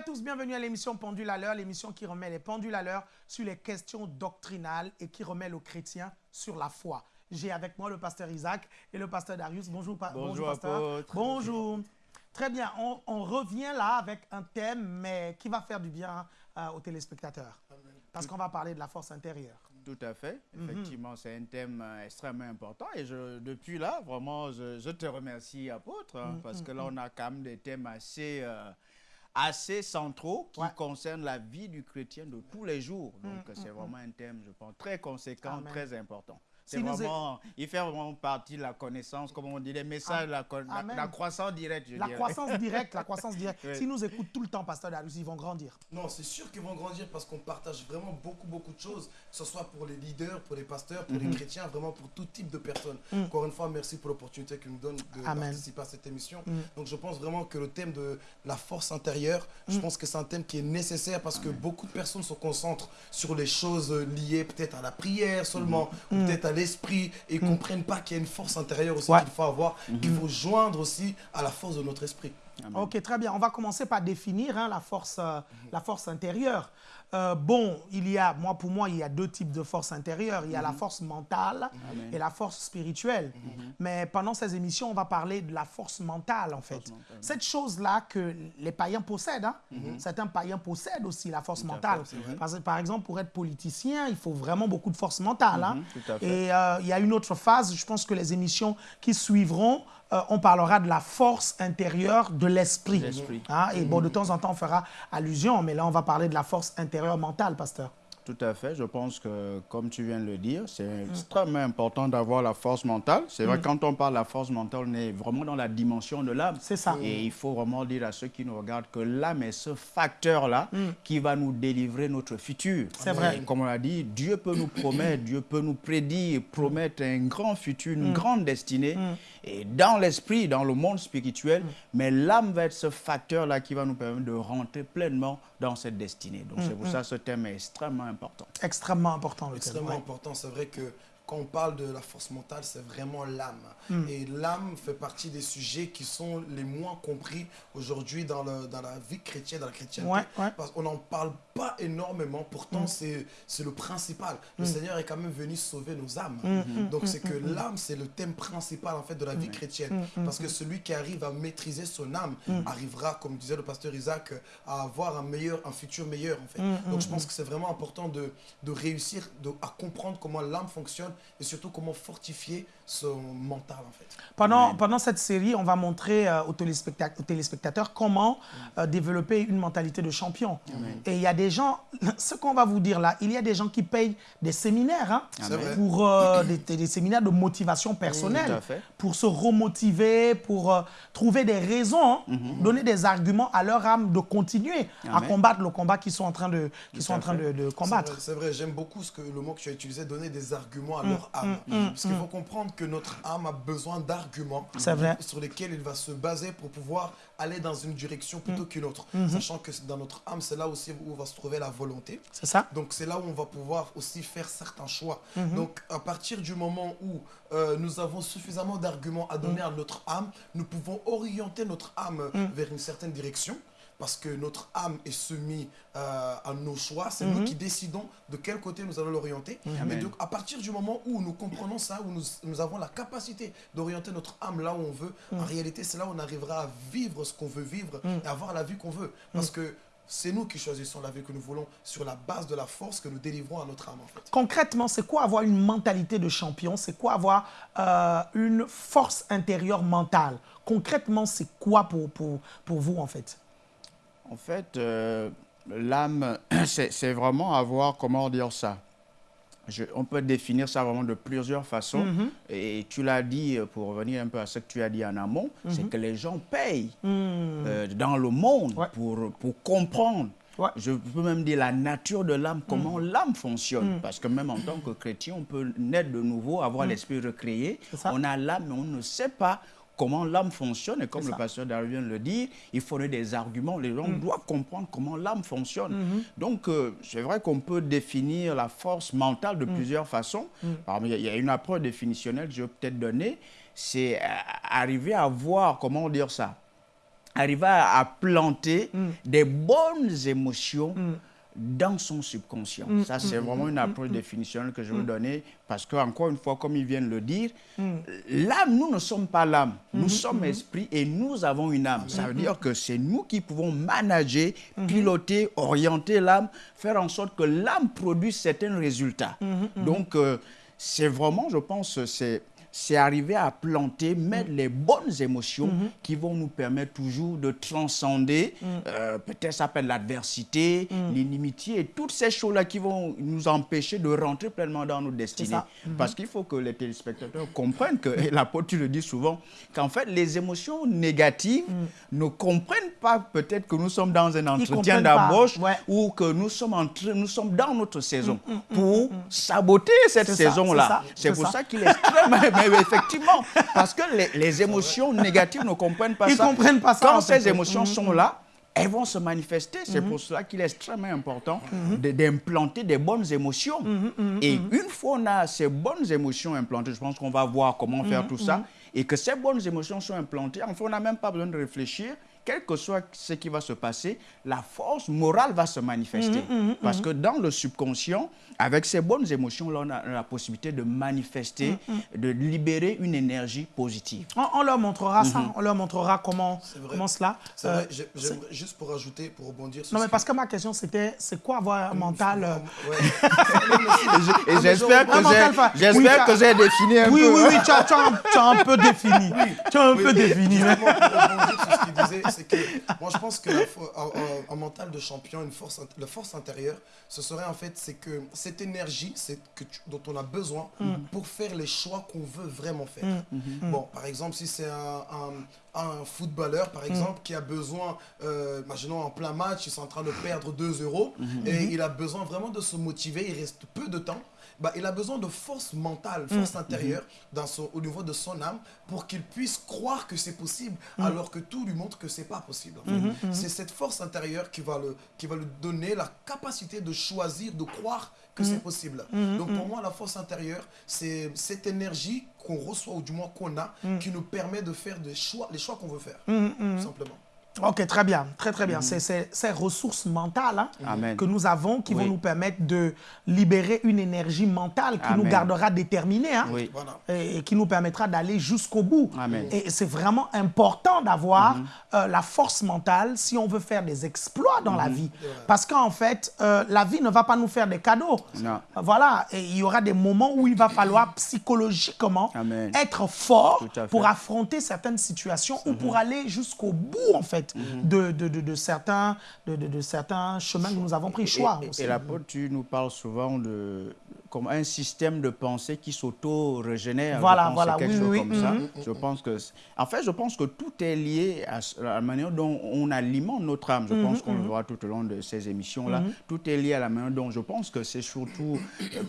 À tous, bienvenue à l'émission Pendule à l'heure, l'émission qui remet les pendules à l'heure sur les questions doctrinales et qui remet le chrétien sur la foi. J'ai avec moi le pasteur Isaac et le pasteur Darius. Bonjour, pa- Bonjour, pasteur. apôtre. Bonjour. Très bien, on, on revient là avec un thème, mais qui va faire du bien euh, aux téléspectateurs. Parce qu'on va parler de la force intérieure. Tout à fait. Mhm. Effectivement, c'est un thème euh, extrêmement important. Et je, depuis là, vraiment, je, je te remercie, apôtre, hein, Mhm, parce que là, on a quand même des thèmes assez, euh, assez centraux qui Ouais. concernent la vie du chrétien de tous les jours. Donc, c'est vraiment un thème, je pense, très conséquent, Amen. très important. Si vraiment, il fait vraiment partie de la connaissance, comme on dit, les messages, la, la, croissance directe, je La dirais. croissance directe, la croissance directe. Oui. S'ils nous écoutent tout le temps, pasteur Darius, ils vont grandir. Non, c'est sûr qu'ils vont grandir parce qu'on partage vraiment beaucoup, beaucoup de choses, que ce soit pour les leaders, pour les pasteurs, pour Mhm. les chrétiens, vraiment pour tout type de personnes. Encore une fois, merci pour l'opportunité que nous donne de Amen. participer à cette émission. Mm. Donc, je pense vraiment que le thème de la force intérieure, je Mm. pense que c'est un thème qui est nécessaire parce que beaucoup de personnes se concentrent sur les choses liées peut-être à la prière seulement, ou peut-être à l'esprit, et ne comprennent pas qu'il y a une force intérieure aussi Mm. Ouais. qu'il faut avoir, qu'il faut joindre aussi à la force de notre esprit. Amen. Ok, très bien. On va commencer par définir hein, la, force, euh, la force intérieure. Euh, bon, il y a, moi, pour moi, il y a deux types de force intérieure. Il y a la force mentale Amen. et la force spirituelle. Mais pendant ces émissions, on va parler de la force mentale, en fait. mentale. Cette chose-là que les païens possèdent, hein. certains païens possèdent aussi la force mentale. fait. Parce par exemple, pour être politicien, il faut vraiment beaucoup de force mentale. hein. Et euh, il y a une autre phase, je pense que les émissions qui suivront, euh, on parlera de la force intérieure de l'esprit. L'esprit. Hein, Et bon, de temps en temps, on fera allusion, mais là, on va parler de la force intérieure mentale, pasteur. Tout à fait. Je pense que, comme tu viens de le dire, c'est Mm. extrêmement important d'avoir la force mentale. C'est vrai, quand on parle de la force mentale, on est vraiment dans la dimension de l'âme. C'est ça. Et il faut vraiment dire à ceux qui nous regardent que l'âme est ce facteur-là qui va nous délivrer notre futur. Mm. C'est vrai. Et comme on l'a dit, Dieu peut nous promettre, Dieu peut nous prédire, promettre un grand futur, une grande destinée. Et dans l'esprit, dans le monde spirituel, mais l'âme va être ce facteur-là qui va nous permettre de rentrer pleinement dans cette destinée. Donc c'est pour ça que ce thème est extrêmement important. Extrêmement important, le thème. extrêmement Ouais. important. C'est vrai que quand on parle de la force mentale, c'est vraiment l'âme. Hmm. Et l'âme fait partie des sujets qui sont les moins compris aujourd'hui dans, le- dans la vie chrétienne, dans la chrétienté. Ouais, ouais. Parce qu'on n'en parle pas énormément, pourtant c'est c'est le principal. Le Seigneur est quand même venu sauver nos âmes. Donc c'est que l'âme, c'est le thème principal en fait de la vie chrétienne. Parce que celui qui arrive à maîtriser son âme arrivera, comme disait le pasteur Isaac, à avoir un meilleur, un futur meilleur en fait. Donc je pense que c'est vraiment important de, de réussir de, à comprendre comment l'âme fonctionne et surtout comment fortifier son mental en fait. Pendant, pendant cette série, on va montrer euh, aux, téléspecta- aux téléspectateurs comment euh, développer une mentalité de champion. Et il y a des gens, ce qu'on va vous dire là, il y a des gens qui payent des séminaires hein, pour euh, des, des séminaires de motivation personnelle, à pour se remotiver, pour euh, trouver des raisons, hein, donner des arguments à leur âme de continuer à combattre le combat qu'ils sont en train de, qu'ils sont à en train de, combattre. C'est vrai, j'aime beaucoup ce que, le mot que tu as utilisé, donner des arguments Mm, à leur âme. Parce qu'il faut comprendre que notre âme a besoin d'arguments sur lesquels il va se baser pour pouvoir aller dans une direction Mm. plutôt qu'une autre. Mm-hmm. Sachant que dans notre âme, c'est là aussi où va se trouver la volonté. C'est ça Donc c'est là où on va pouvoir aussi faire certains choix. Mm-hmm. Donc à partir du moment où euh, nous avons suffisamment d'arguments à Mm. donner à notre âme, nous pouvons orienter notre âme vers une certaine direction. Parce que notre âme est soumise euh, à nos choix, c'est nous qui décidons de quel côté nous allons l'orienter. Mais Amen. donc à partir du moment où nous comprenons ça, où nous, nous avons la capacité d'orienter notre âme là où on veut, Mm. en réalité c'est là où on arrivera à vivre ce qu'on veut vivre et avoir la vie qu'on veut. Parce que c'est nous qui choisissons la vie que nous voulons sur la base de la force que nous délivrons à notre âme en fait. Concrètement, c'est quoi avoir une mentalité de champion? C'est quoi avoir euh, une force intérieure mentale? Concrètement, c'est quoi pour, pour, pour vous, en fait? En fait, euh, l'âme, c'est vraiment avoir, comment dire ça Je- On peut définir ça vraiment de plusieurs façons. Mhm. Et tu l'as dit, euh, pour revenir un peu à ce que tu as dit en amont, c'est que les gens payent euh, dans le monde. Ouais. pour, pour comprendre. Ouais. Je peux même dire la nature de l'âme, comment l'âme fonctionne. Parce que même en tant que chrétien, on peut naître de nouveau, avoir l'esprit recréé. On a l'âme, mais on ne sait pas comment l'âme fonctionne. Et comme le pasteur Darwin le dire, il faudrait des arguments. Les gens doivent comprendre comment l'âme fonctionne. Donc, euh, c'est vrai qu'on peut définir la force mentale de plusieurs façons. Alors, il y a- une approche définitionnelle que je vais peut-être donner. C'est arriver à voir, comment dire ça arriver à, planter Mm. des bonnes émotions dans son subconscient. Mm, Ça, c'est vraiment une approche définitionnelle que je veux donner parce que, encore une fois, comme ils viennent le dire, Mm. l'âme, nous ne sommes pas l'âme. Nous Mm-hmm, sommes esprit et nous avons une âme. Ça veut dire que c'est nous qui pouvons manager, Mm-hmm. piloter, orienter l'âme, faire en sorte que l'âme produise certains résultats. Mm-hmm, Donc, euh, c'est vraiment, je pense, c'est c'est arriver à planter, mettre les bonnes émotions Mm-hmm. qui vont nous permettre toujours de transcender, Mm. euh, peut-être ça s'appelle l'adversité, l'inimitié, et toutes ces choses-là qui vont nous empêcher de rentrer pleinement dans nos destinées. ça. Parce qu'il faut que les téléspectateurs comprennent que, et l'apôtre tu le dis souvent, qu'en fait les émotions négatives ne comprennent pas peut-être que nous sommes dans un entretien d'embauche ouais. ou que nous sommes, en train- nous sommes dans notre saison pour saboter cette saison-là. C'est c'est pour ça. ça qu'il est extrêmement... mais effectivement, parce que les, les émotions négatives ne comprennent pas Ils ça. comprennent pas ça, Quand fait. ces émotions sont là, elles vont se manifester. C'est pour cela qu'il est extrêmement important de- d'implanter des bonnes émotions. Et une fois on a ces bonnes émotions implantées, je pense qu'on va voir comment faire tout ça, et que ces bonnes émotions sont implantées, en fait, on n'a même pas besoin de réfléchir. Quel que soit ce qui va se passer, la force morale va se manifester. Parce que dans le subconscient, avec ces bonnes émotions-là, on a la possibilité de manifester, de libérer une énergie positive. On, on leur montrera ça, Mm-hmm. on leur montrera comment, comment cela. C'est euh, vrai, juste pour ajouter, pour rebondir sur non, ce mais parce que ma question c'était, c'est quoi avoir un mental euh, Ouais. Et j'espère que j'ai- Oui, défini un Oui, peu. oui, hein. oui, tu as, un, tu as un peu défini. Tu as un peu Oui, défini. c'est que moi je pense que la un, un- un mental de champion, une force, la force intérieure, ce serait en fait, c'est que cette énergie c'est que tu- dont on a besoin pour faire les choix qu'on veut vraiment faire. Bon, par exemple, si c'est un, un- un footballeur, par exemple, qui a besoin, euh, imaginons en plein match, ils sont en train de perdre 2 euros, et il a besoin vraiment de se motiver, il reste peu de temps. Bah, il a besoin de force mentale, force intérieure dans son, au niveau de son âme pour qu'il puisse croire que c'est possible alors que tout lui montre que c'est pas possible. en fait. C'est cette force intérieure qui va, le, qui va lui donner la capacité de choisir, de croire que c'est possible. Donc pour moi, la force intérieure, c'est cette énergie qu'on reçoit ou du moins qu'on a qui nous permet de faire des choix, les choix qu'on veut faire. Tout simplement. Ok, très bien, très très bien. C'est C'est ces ressources mentales hein, que nous avons qui vont nous permettre de libérer une énergie mentale qui nous gardera déterminés hein, Oui. Et, et qui nous permettra d'aller jusqu'au bout. Amen. Et c'est vraiment important d'avoir euh, la force mentale si on veut faire des exploits dans la vie. Parce qu'en fait, euh, la vie ne va pas nous faire des cadeaux. Non. Voilà, et il y aura des moments où il va falloir psychologiquement Amen. être fort pour affronter certaines situations ou pour aller jusqu'au bout, en fait, de, de, de, de certains, de, certains chemins que nous avons pris. Choix Et, aussi. et l'apôtre, tu nous parles souvent de comme un système de pensée qui s'auto-régénère. Voilà, voilà, quelque oui, chose oui, comme oui. ça. Mhm. Je pense que, en fait, je pense que tout est lié à la manière dont on alimente notre âme. Je Mhm, pense qu'on le verra tout au long de ces émissions-là. Tout est lié à la manière dont je pense que c'est surtout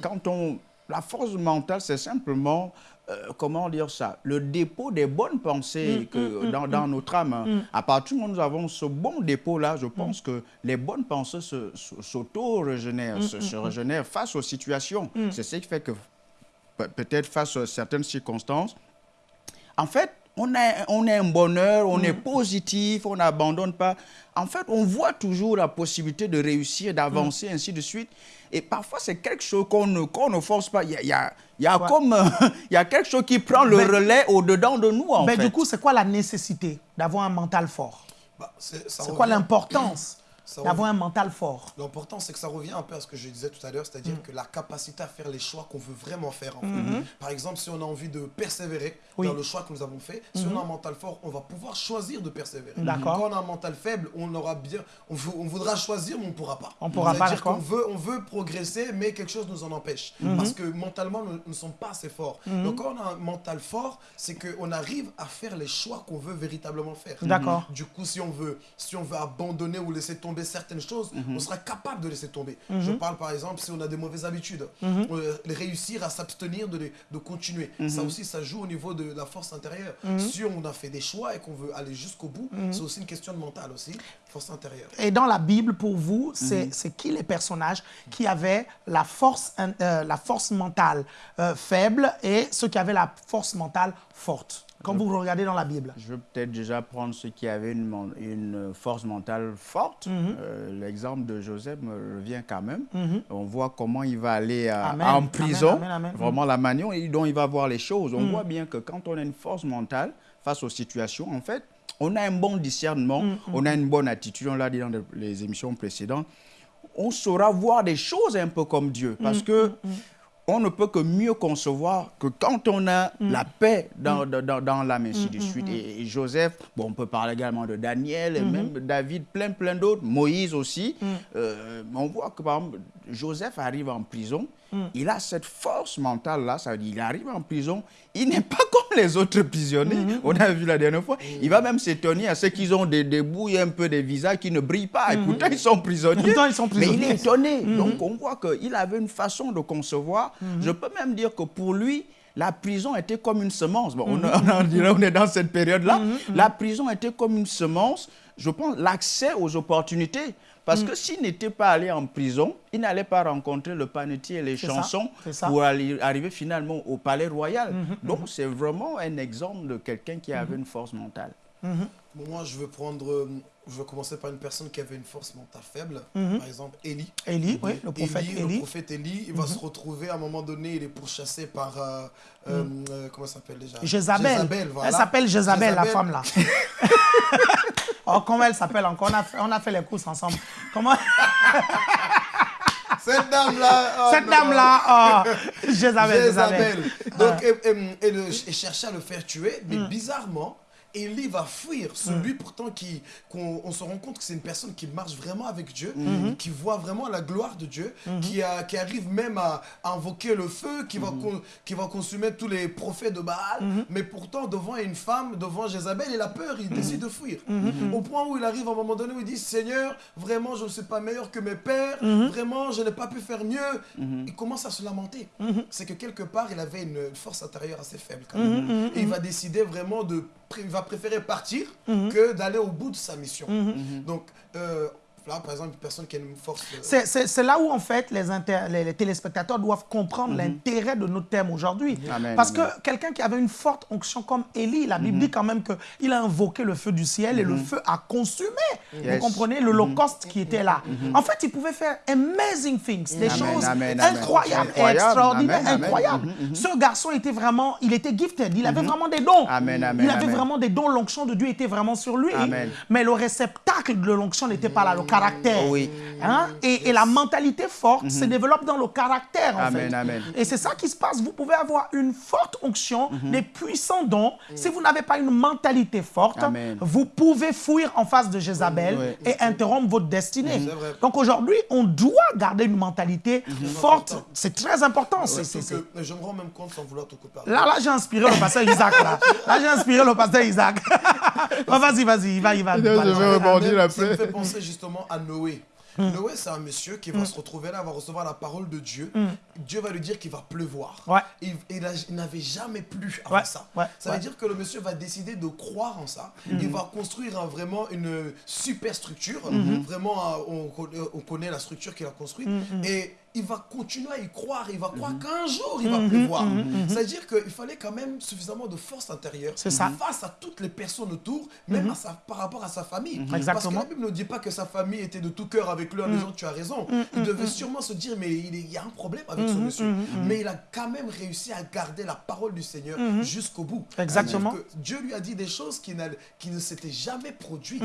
quand on la force mentale, c'est simplement euh, comment dire ça Le dépôt des bonnes pensées que, dans, dans notre âme. hein. À partir du moment où nous avons ce bon dépôt-là, je pense que les bonnes pensées se- s'auto-régénèrent, se, se régénèrent face aux situations. C'est ce qui fait que pe- peut-être face à certaines circonstances, en fait, on a, on a un bonheur, on est positif, on n'abandonne pas. En fait, on voit toujours la possibilité de réussir, d'avancer, ainsi de suite. Et parfois, c'est quelque chose qu'on ne, force pas. Il y a, il y a- il y a Ouais. comme, euh, il y a quelque chose qui prend le relais au-dedans de nous, en Mais fait. du coup, c'est quoi la nécessité d'avoir un mental fort? Bah, c'est ça C'est quoi l'importance? D'avoir un mental fort L'important, c'est que ça revient un peu à ce que je disais tout à l'heure, c'est-à-dire Mm. que la capacité à faire les choix qu'on veut vraiment faire. en fait. Par exemple, si on a envie de persévérer Mm-hmm. Oui. Mm-hmm. dans le choix que nous avons fait, si on a un mental fort, on va pouvoir choisir de persévérer. D'accord. Quand on a un mental faible, on aura bien, on, vou- on voudra choisir, mais on ne pourra pas. On pourra pas, C'est-à-dire qu'on d'accord. Mm-hmm. veut, on veut progresser, mais quelque chose nous en empêche. Parce que mentalement, nous ne sommes pas assez forts. Donc, quand on a un mental fort, c'est qu'on arrive à faire les choix qu'on veut véritablement faire. D'accord. Du coup, si on veut, si on veut abandonner ou laisser tomber certaines choses, Mhm. on sera capable de laisser tomber. Je parle par exemple si on a des mauvaises habitudes, euh, réussir à s'abstenir de, continuer. Mhm. Ça aussi, ça joue au niveau de la force intérieure. Si on a fait des choix et qu'on veut aller jusqu'au bout, Mhm. c'est aussi une question de mental aussi, force intérieure. Et dans la Bible, pour vous, c'est Mhm. qui les personnages qui avaient la force, euh, la force mentale euh, faible et ceux qui avaient la force mentale forte? Quand vous regardez dans la Bible Je vais peut-être déjà prendre ceux qui avaient une, une force mentale forte. Mhm. Euh, L'exemple de Joseph me revient quand même. Mhm. On voit comment il va aller à- Amen. en prison, Amen, amen, amen. vraiment la manière dont il va voir les choses. On Mhm. voit bien que quand on a une force mentale face aux situations, en fait, on a un bon discernement, on a une bonne attitude, on l'a dit dans les- émissions précédentes. On saura voir des choses un peu comme Dieu. Parce que on ne peut que mieux concevoir que quand on a Mm. la paix dans, dans, dans- dans l'âme, ainsi de suite. Et, et Joseph, bon, on peut parler également de Daniel, et Mm-hmm. même David, plein, plein d'autres, Moïse aussi. Mm. Euh, on voit que, par exemple, Joseph arrive en prison, Mm. il a cette force mentale-là, ça veut dire il arrive en prison, il n'est pas les autres prisonniers, Mm-hmm. on a vu la dernière fois. Il va même s'étonner à ceux qui ont des, des bouilles un peu des visages qui ne brillent pas, et pourtant ils sont prisonniers. Pourtant, ils sont Mais il prisonniers. est étonné. Donc on voit qu'il avait une façon de concevoir. Je peux même dire que pour lui, la prison était comme une semence. Bon, on, on dirait on est dans cette période-là. La prison était comme une semence. Je pense l'accès aux opportunités. Parce que s'il n'était pas allé en prison, il n'allait pas rencontrer le panetier et les ça, chansons ça. pour aller- arriver finalement au palais royal. Donc c'est vraiment un exemple de quelqu'un qui avait une force mentale. Bon, moi, je veux prendre. euh, Je veux commencer par une personne qui avait une force mentale faible. Par exemple, Élie. Élie, oui, le prophète Élie, Élie. Le prophète Élie, il va se retrouver à un moment donné, il est pourchassé par. euh, euh, euh, comment ça s'appelle déjà? Jézabel. voilà. Elle s'appelle Jézabel, la Jézabel. femme là. oh, comment elle s'appelle encore? On a, fait, on a fait les courses ensemble. Comment? Cette dame-là. oh Cette dame-là, oh, Jézabel, Jézabel. Jézabel. Donc, et, et- et le- et cherchait à le faire tuer, mais Mm. bizarrement, Élie va fuir. Celui pourtant qui, qu'on on se rend compte que c'est une personne qui marche vraiment avec Dieu, Mm-hmm. qui voit vraiment la gloire de Dieu, qui, a, qui arrive même à, à invoquer le feu, qui, va Mm-hmm. con- qui va consumer tous les prophètes de Baal. Mais pourtant, devant une femme, devant Jézabel, il a peur, il décide de fuir. Mm-hmm. Au point où il arrive à un moment donné où il dit Seigneur, vraiment, je ne suis pas meilleur que mes pères, Mm-hmm. vraiment, je n'ai pas pu faire mieux. Il commence à se lamenter. Mm-hmm. C'est que quelque part, il avait une force intérieure assez faible. Quand Mm-hmm. même. Et il va décider vraiment de. Il va préférer partir Mm-hmm. que d'aller au bout de sa mission. Donc, euh, là, par exemple, une personne qui a une force. euh, C'est- là où, en fait, les, inter- les- les téléspectateurs doivent comprendre l'intérêt de notre thème aujourd'hui. Parce amen. que quelqu'un qui avait une forte onction comme Élie, la Bible dit quand même qu'il a invoqué le feu du ciel et le feu a consumé, vous comprenez, l'holocauste qui était là. En fait, il pouvait faire amazing things, des Amen, choses amen, amen. incroyables et extraordinaires, incroyables. Ce garçon était vraiment, il était gifted, il avait vraiment des dons. Amen, amen, il avait amen. vraiment des dons, l'onction de Dieu était vraiment sur lui. Amen. Mais le réceptacle de l'onction n'était pas là, le caractère. Oui. Hein? Et, et la mentalité forte se développe dans le caractère, en Amen, fait. amen. Et c'est ça qui se passe. Vous pouvez avoir une forte onction, des puissants dons. Si vous n'avez pas une mentalité forte, Amen. vous pouvez fuir en face de Jézabel Oui. et interrompre votre destinée. Vrai. Donc aujourd'hui, on doit garder une mentalité forte. C'est très important. C'est- je me rends même compte sans vouloir te couper. Là, là, j'ai inspiré le pasteur Isaac. Là, là j'ai inspiré le pasteur Isaac. Vas-y, vas-y, il va, il va. Je vais rebondir Même, Ça me après. fait penser justement à Noé. Mm. Noé, c'est un monsieur qui va se retrouver là, va recevoir la parole de Dieu. Dieu va lui dire qu'il va pleuvoir. Ouais. Il, il a- il n'avait jamais plu avant Ouais, ça. ouais, ça veut dire que le monsieur va décider de croire en ça. Il va construire un- vraiment une super structure. Vraiment, euh, on, connaît- on connaît la structure qu'il a construite. Et il va continuer à y croire. Il va croire qu'un jour, il va pleuvoir. C'est-à-dire qu'il fallait quand même suffisamment de force intérieure ça. face à toutes les personnes autour, même à sa- par rapport à sa famille. Parce que la Bible ne dit pas que sa famille était de tout cœur avec lui en disant tu as raison. Il devait sûrement se dire mais il, y a un problème avec ce monsieur. Mais il a quand même réussi à garder la parole du Seigneur jusqu'au bout. Exactement. Que Dieu lui a dit des choses qui, qui ne s'étaient jamais produites.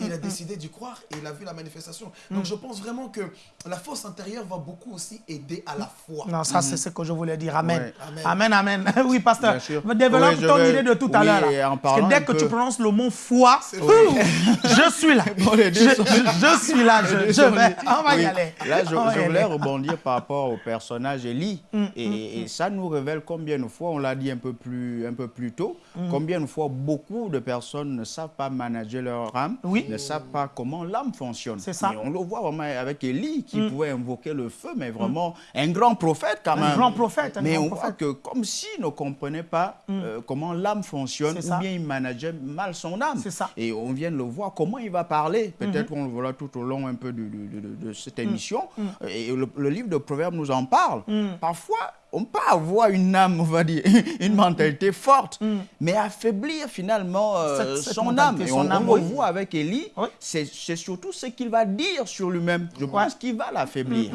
Il a décidé d'y croire et il a vu la manifestation. Donc je pense vraiment que la force intérieure va beaucoup aussi aider à la foi. Non, ça, c'est ce que je voulais dire. Amen. Ouais. Amen. Amen, amen. Oui, pasteur. Bien sûr. Développe Oui, ton vais- idée de tout à l'heure. Parce que dès que peu- tu prononces le mot foi, je suis là. Bon, Je, suis là. Je, je vais. On va y aller. Là, je, voulais aller. rebondir par rapport au personnage Élie. Mm, et, et ça nous révèle combien de fois, on l'a dit un peu plus, un peu plus tôt, Mm. combien de fois beaucoup de personnes ne savent pas manager leur âme, Oui. ne savent pas comment l'âme fonctionne. C'est ça. Mm, Et on le voit vraiment avec Élie qui pouvait invoquer le feu, mais vraiment un grand prophète quand Un même. grand prophète, un mais grand on prophète. Mm. voit que comme s'il ne comprenait pas euh, comment l'âme fonctionne, ou bien il manageait mal son âme. C'est ça. Mm-hmm. Et on vient de le voir, comment il va parler. Peut-être qu'on le verra tout au long un peu de, de- de- de- de Mm. cette émission. Et le, le livre de Proverbes nous en parle. Parfois, on peut avoir une âme, on va dire, une mentalité forte, mais affaiblir finalement euh, Cette- cette son âme. Et son on, âme, on oui. le voit avec Élie, Oui. c'est surtout ce qu'il va dire sur lui-même. Je pense qu'il va l'affaiblir.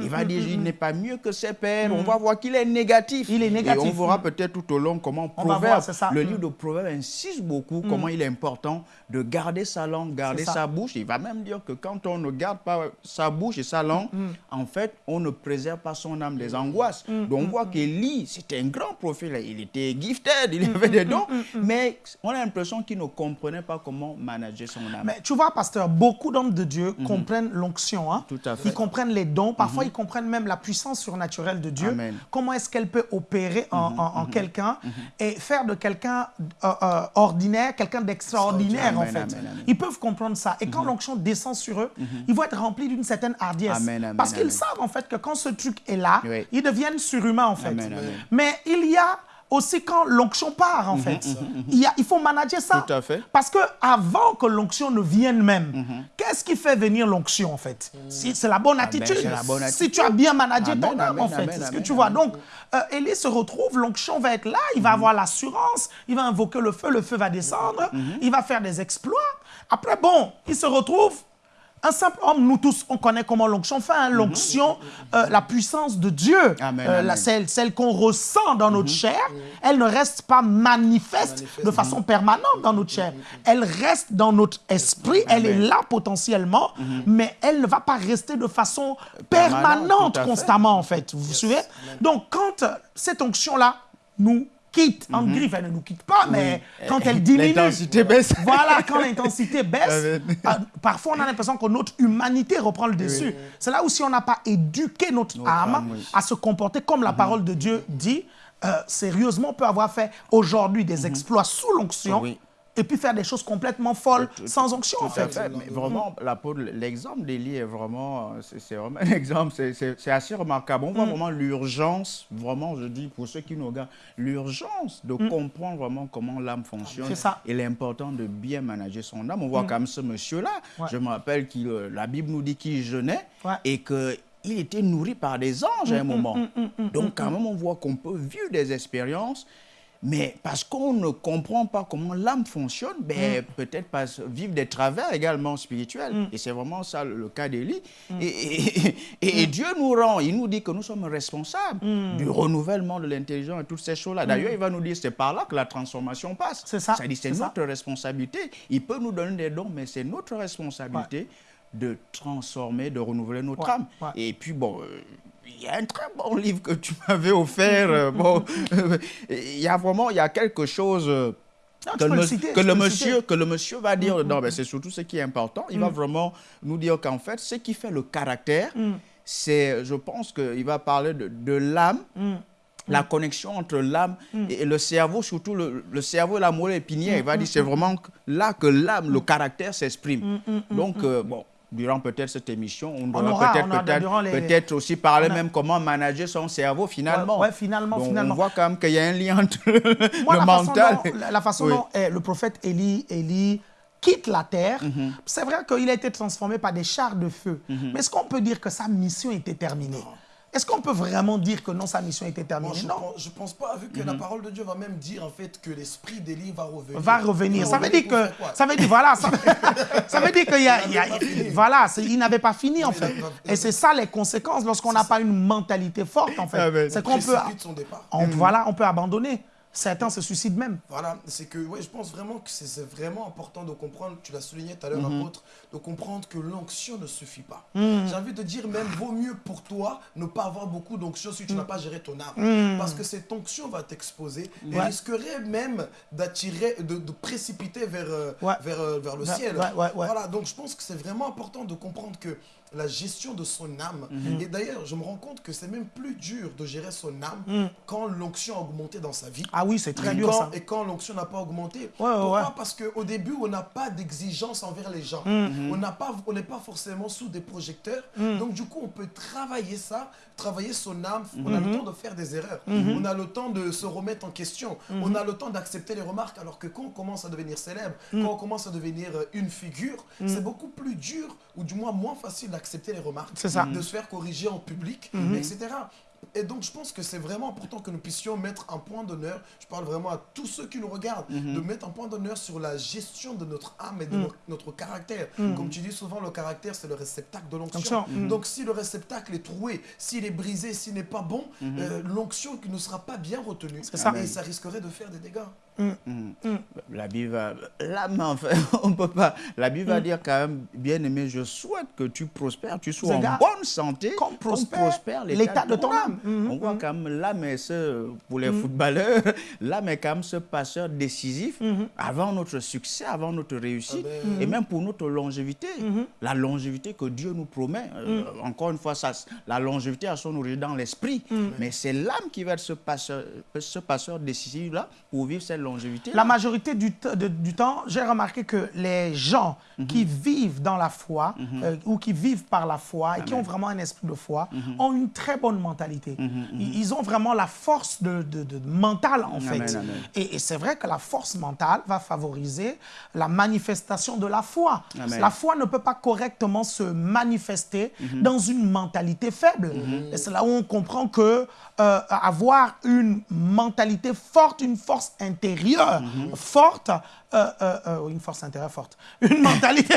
il va dire, il n'est pas mieux que ses pères. On va voir qu'il est négatif. Il est négatif. Et on verra peut-être tout au long comment On voir, Proverbe, ça. le Mm. livre de Proverbes insiste beaucoup comment il est important de garder sa langue, garder sa bouche. Il va même dire que quand on ne garde pas sa bouche et sa langue, Mm. en fait, on ne préserve pas son âme des angoisses. Mm, Donc on voit qu'Élie, c'était un grand prophète. Il était gifted, il Mm, avait des dons, mais on a l'impression qu'il ne comprenait pas comment manager son âme. Mais tu vois, pasteur, beaucoup d'hommes de Dieu comprennent l'onction. hein. Tout à fait. Ils comprennent les dons. Parfois, ils comprennent même la puissance surnaturelle de Dieu. Amen. Comment est-ce qu'elle peut opérer en, en- en quelqu'un et faire de quelqu'un euh, euh, ordinaire quelqu'un d'extraordinaire, en fait? amen, amen. Ils peuvent comprendre ça. Et quand l'onction descend sur eux, ils vont être remplis d'une certaine hardiesse. Parce qu'ils savent, en fait, que quand ce truc est là, ils deviennent surhumains, en fait. Amen, amen. Mais il y a aussi quand l'onction part, en fait. Il, y a- il faut manager ça. Mhm, Tout à fait. Parce que avant que l'onction ne vienne même, qu'est-ce qui fait venir l'onction en fait? Si- C'est la bonne attitude. Si tu as bien managé Amen, ton âme en fait, ce que tu vois. Donc, euh, Élie se retrouve, l'onction va être là, il va avoir l'assurance, il va invoquer le feu, le feu va descendre, il va faire des exploits. Après, bon, il se retrouve. Un simple homme, nous tous, on connaît comment l'onction fait. hein. L'onction, euh, la puissance de Dieu. Amen, euh, la- celle, celle qu'on ressent dans notre chair, elle ne reste pas manifeste de façon permanente dans notre chair. Elle reste dans notre esprit, elle est là potentiellement, mais elle ne va pas rester de façon Permanente, constamment, en fait. Vous vous suivez? Donc, quand cette onction-là nous quitte, en griffe, elle ne nous quitte pas, mais quand elle diminue... L'intensité baisse. Voilà, quand l'intensité baisse, euh, parfois on a l'impression que notre humanité reprend le dessus. C'est là où si on n'a pas éduqué notre, âme âme, oui. à se comporter comme la parole de Dieu dit, euh, sérieusement, on peut avoir fait aujourd'hui des exploits sous l'onction Oui. Et puis faire des choses complètement folles sans onction, en Tout fait. fait. Mais vraiment, l'apôtre- l'exemple d'Élie est vraiment, c'est vraiment un exemple, c'est- assez remarquable. On Mm. voit vraiment l'urgence, vraiment, je dis pour ceux qui nous regardent, l'urgence de comprendre vraiment comment l'âme fonctionne. Mm. C'est ça. Et l'important de bien manager son âme. On voit quand même ce monsieur-là, Ouais. je me rappelle que euh, la Bible nous dit qu'il jeûnait Ouais. et que il était nourri par des anges Mm, à un moment. Donc, quand même, on voit qu'on peut vivre des expériences, mais parce qu'on ne comprend pas comment l'âme fonctionne, ben, peut-être pas vivre des travers également spirituels. Et c'est vraiment ça le, cas d'Élie. Et, et- et- et Dieu nous rend, il nous dit que nous sommes responsables du renouvellement de l'intelligence et toutes ces choses-là. D'ailleurs, il va nous dire c'est par là que la transformation passe. C'est ça, dit c'est ça. notre responsabilité. Il peut nous donner des dons, mais c'est notre responsabilité de transformer, de renouveler notre Ouais, âme. ouais. Et puis, bon, euh, il y a un très bon livre que tu m'avais offert. euh, bon, il y a vraiment, il y a quelque chose euh, que, le, citer, que monsieur, citer. que le monsieur va dire dedans. Ben, c'est surtout ce qui est important. Il va vraiment nous dire qu'en fait, ce qui fait le caractère, c'est, je pense qu'il va parler de, de l'âme. La connexion entre l'âme et le cerveau, surtout le, le cerveau et la moelle épinière, il va dire c'est vraiment là que l'âme, le caractère s'exprime. Donc, euh, bon, durant peut-être cette émission, on on aura peut-être durant les- aussi parler a- même comment manager son cerveau finalement. Ouais, ouais, finalement, Donc, finalement. On voit quand même qu'il y a un lien entre Moi, le la façon mental. dont, la, la façon Oui. dont eh, le prophète Élie, Élie quitte la terre, Mhm. c'est vrai qu'il a été transformé par des chars de feu. Mais est-ce qu'on peut dire que sa mission était terminée? Est-ce qu'on peut vraiment dire que non, sa mission était Moi, terminée? Je, Non. pense, je pense pas, vu que la parole de Dieu va même dire en fait que l'esprit d'Élie va revenir. va revenir. Ça veut dire que, ça veut dire, voilà, ça, ça veut dire qu'il y a, Il y voilà, il n'avait pas fini en fait. Et c'est ça les conséquences lorsqu'on n'a pas une mentalité forte en Ah fait. C'est qu'on peut, précipite son départ. on- voilà, on peut abandonner. Certains se suicident même. Voilà, c'est que ouais, je pense vraiment que c'est- vraiment important de comprendre, tu l'as souligné tout à l'heure, Mhm. apôtre, de comprendre que l'onction ne suffit pas. Mhm. J'ai envie de dire même, vaut mieux pour toi ne pas avoir beaucoup d'onction si tu Mhm. n'as pas géré ton âme. Parce que cette onction va t'exposer et Ouais. risquerait même d'attirer, de, de précipiter vers, euh, Ouais. vers, euh, vers le ciel. Voilà, donc je pense que c'est vraiment important de comprendre que la gestion de son âme, Mhm. et d'ailleurs, je me rends compte que c'est même plus dur de gérer son âme quand l'onction a augmenté dans sa vie. Ah oui, c'est très Et dur quand- ça. Et quand l'onction n'a pas augmenté. ouais, Pourquoi ouais. Parce qu'au début, on n'a pas d'exigence envers les gens. Mm-hmm. On n'a pas, on n'est pas forcément sous des projecteurs. Mm. Donc du coup, on peut travailler ça, travailler son âme. On a le temps de faire des erreurs. On a le temps de se remettre en question. On a le temps d'accepter les remarques. Alors que quand on commence à devenir célèbre, Mm. quand on commence à devenir euh, une figure, c'est beaucoup plus dur ou du moins moins facile d'accepter les remarques, ça. De se faire corriger en public, etc. Et donc, je pense que c'est vraiment important que nous puissions mettre un point d'honneur, je parle vraiment à tous ceux qui nous regardent, de mettre un point d'honneur sur la gestion de notre âme et de no- notre caractère. Comme tu dis souvent, le caractère, c'est le réceptacle de l'onction. Onction. Donc, si le réceptacle est troué, s'il est brisé, s'il n'est pas bon, euh, l'onction ne sera pas bien retenue. Ça. Et ça risquerait de faire des dégâts. La Bible va... Là, mais enfin, on peut pas... La Bible va dire quand même, bien aimé, je souhaite que tu prospères, tu sois en bonne santé, comme prospère l'état de ton âme. Mhm, On voit quand même l'âme est ce, pour les footballeurs, l'âme est quand même ce passeur décisif avant notre succès, avant notre réussite Amen. et même pour notre longévité. La longévité que Dieu nous promet. Euh, Encore une fois, ça, la longévité a son origine dans l'esprit, mais c'est l'âme qui va être ce passeur, ce passeur décisif-là pour vivre cette longévité. La majorité du, t- de- du temps, j'ai remarqué que les gens qui vivent dans la foi euh, ou qui vivent par la foi et qui ont vraiment un esprit de foi ont une très bonne mentalité. Ils, ont vraiment la force de, de- de- mentale, en fait. Amen. Et, et c'est vrai que la force mentale va favoriser la manifestation de la foi. La foi ne peut pas correctement se manifester dans une mentalité faible. Et c'est là où on comprend que euh, avoir une mentalité forte, une force intérieure forte, euh, euh, euh, une force intérieure forte, une mentalité,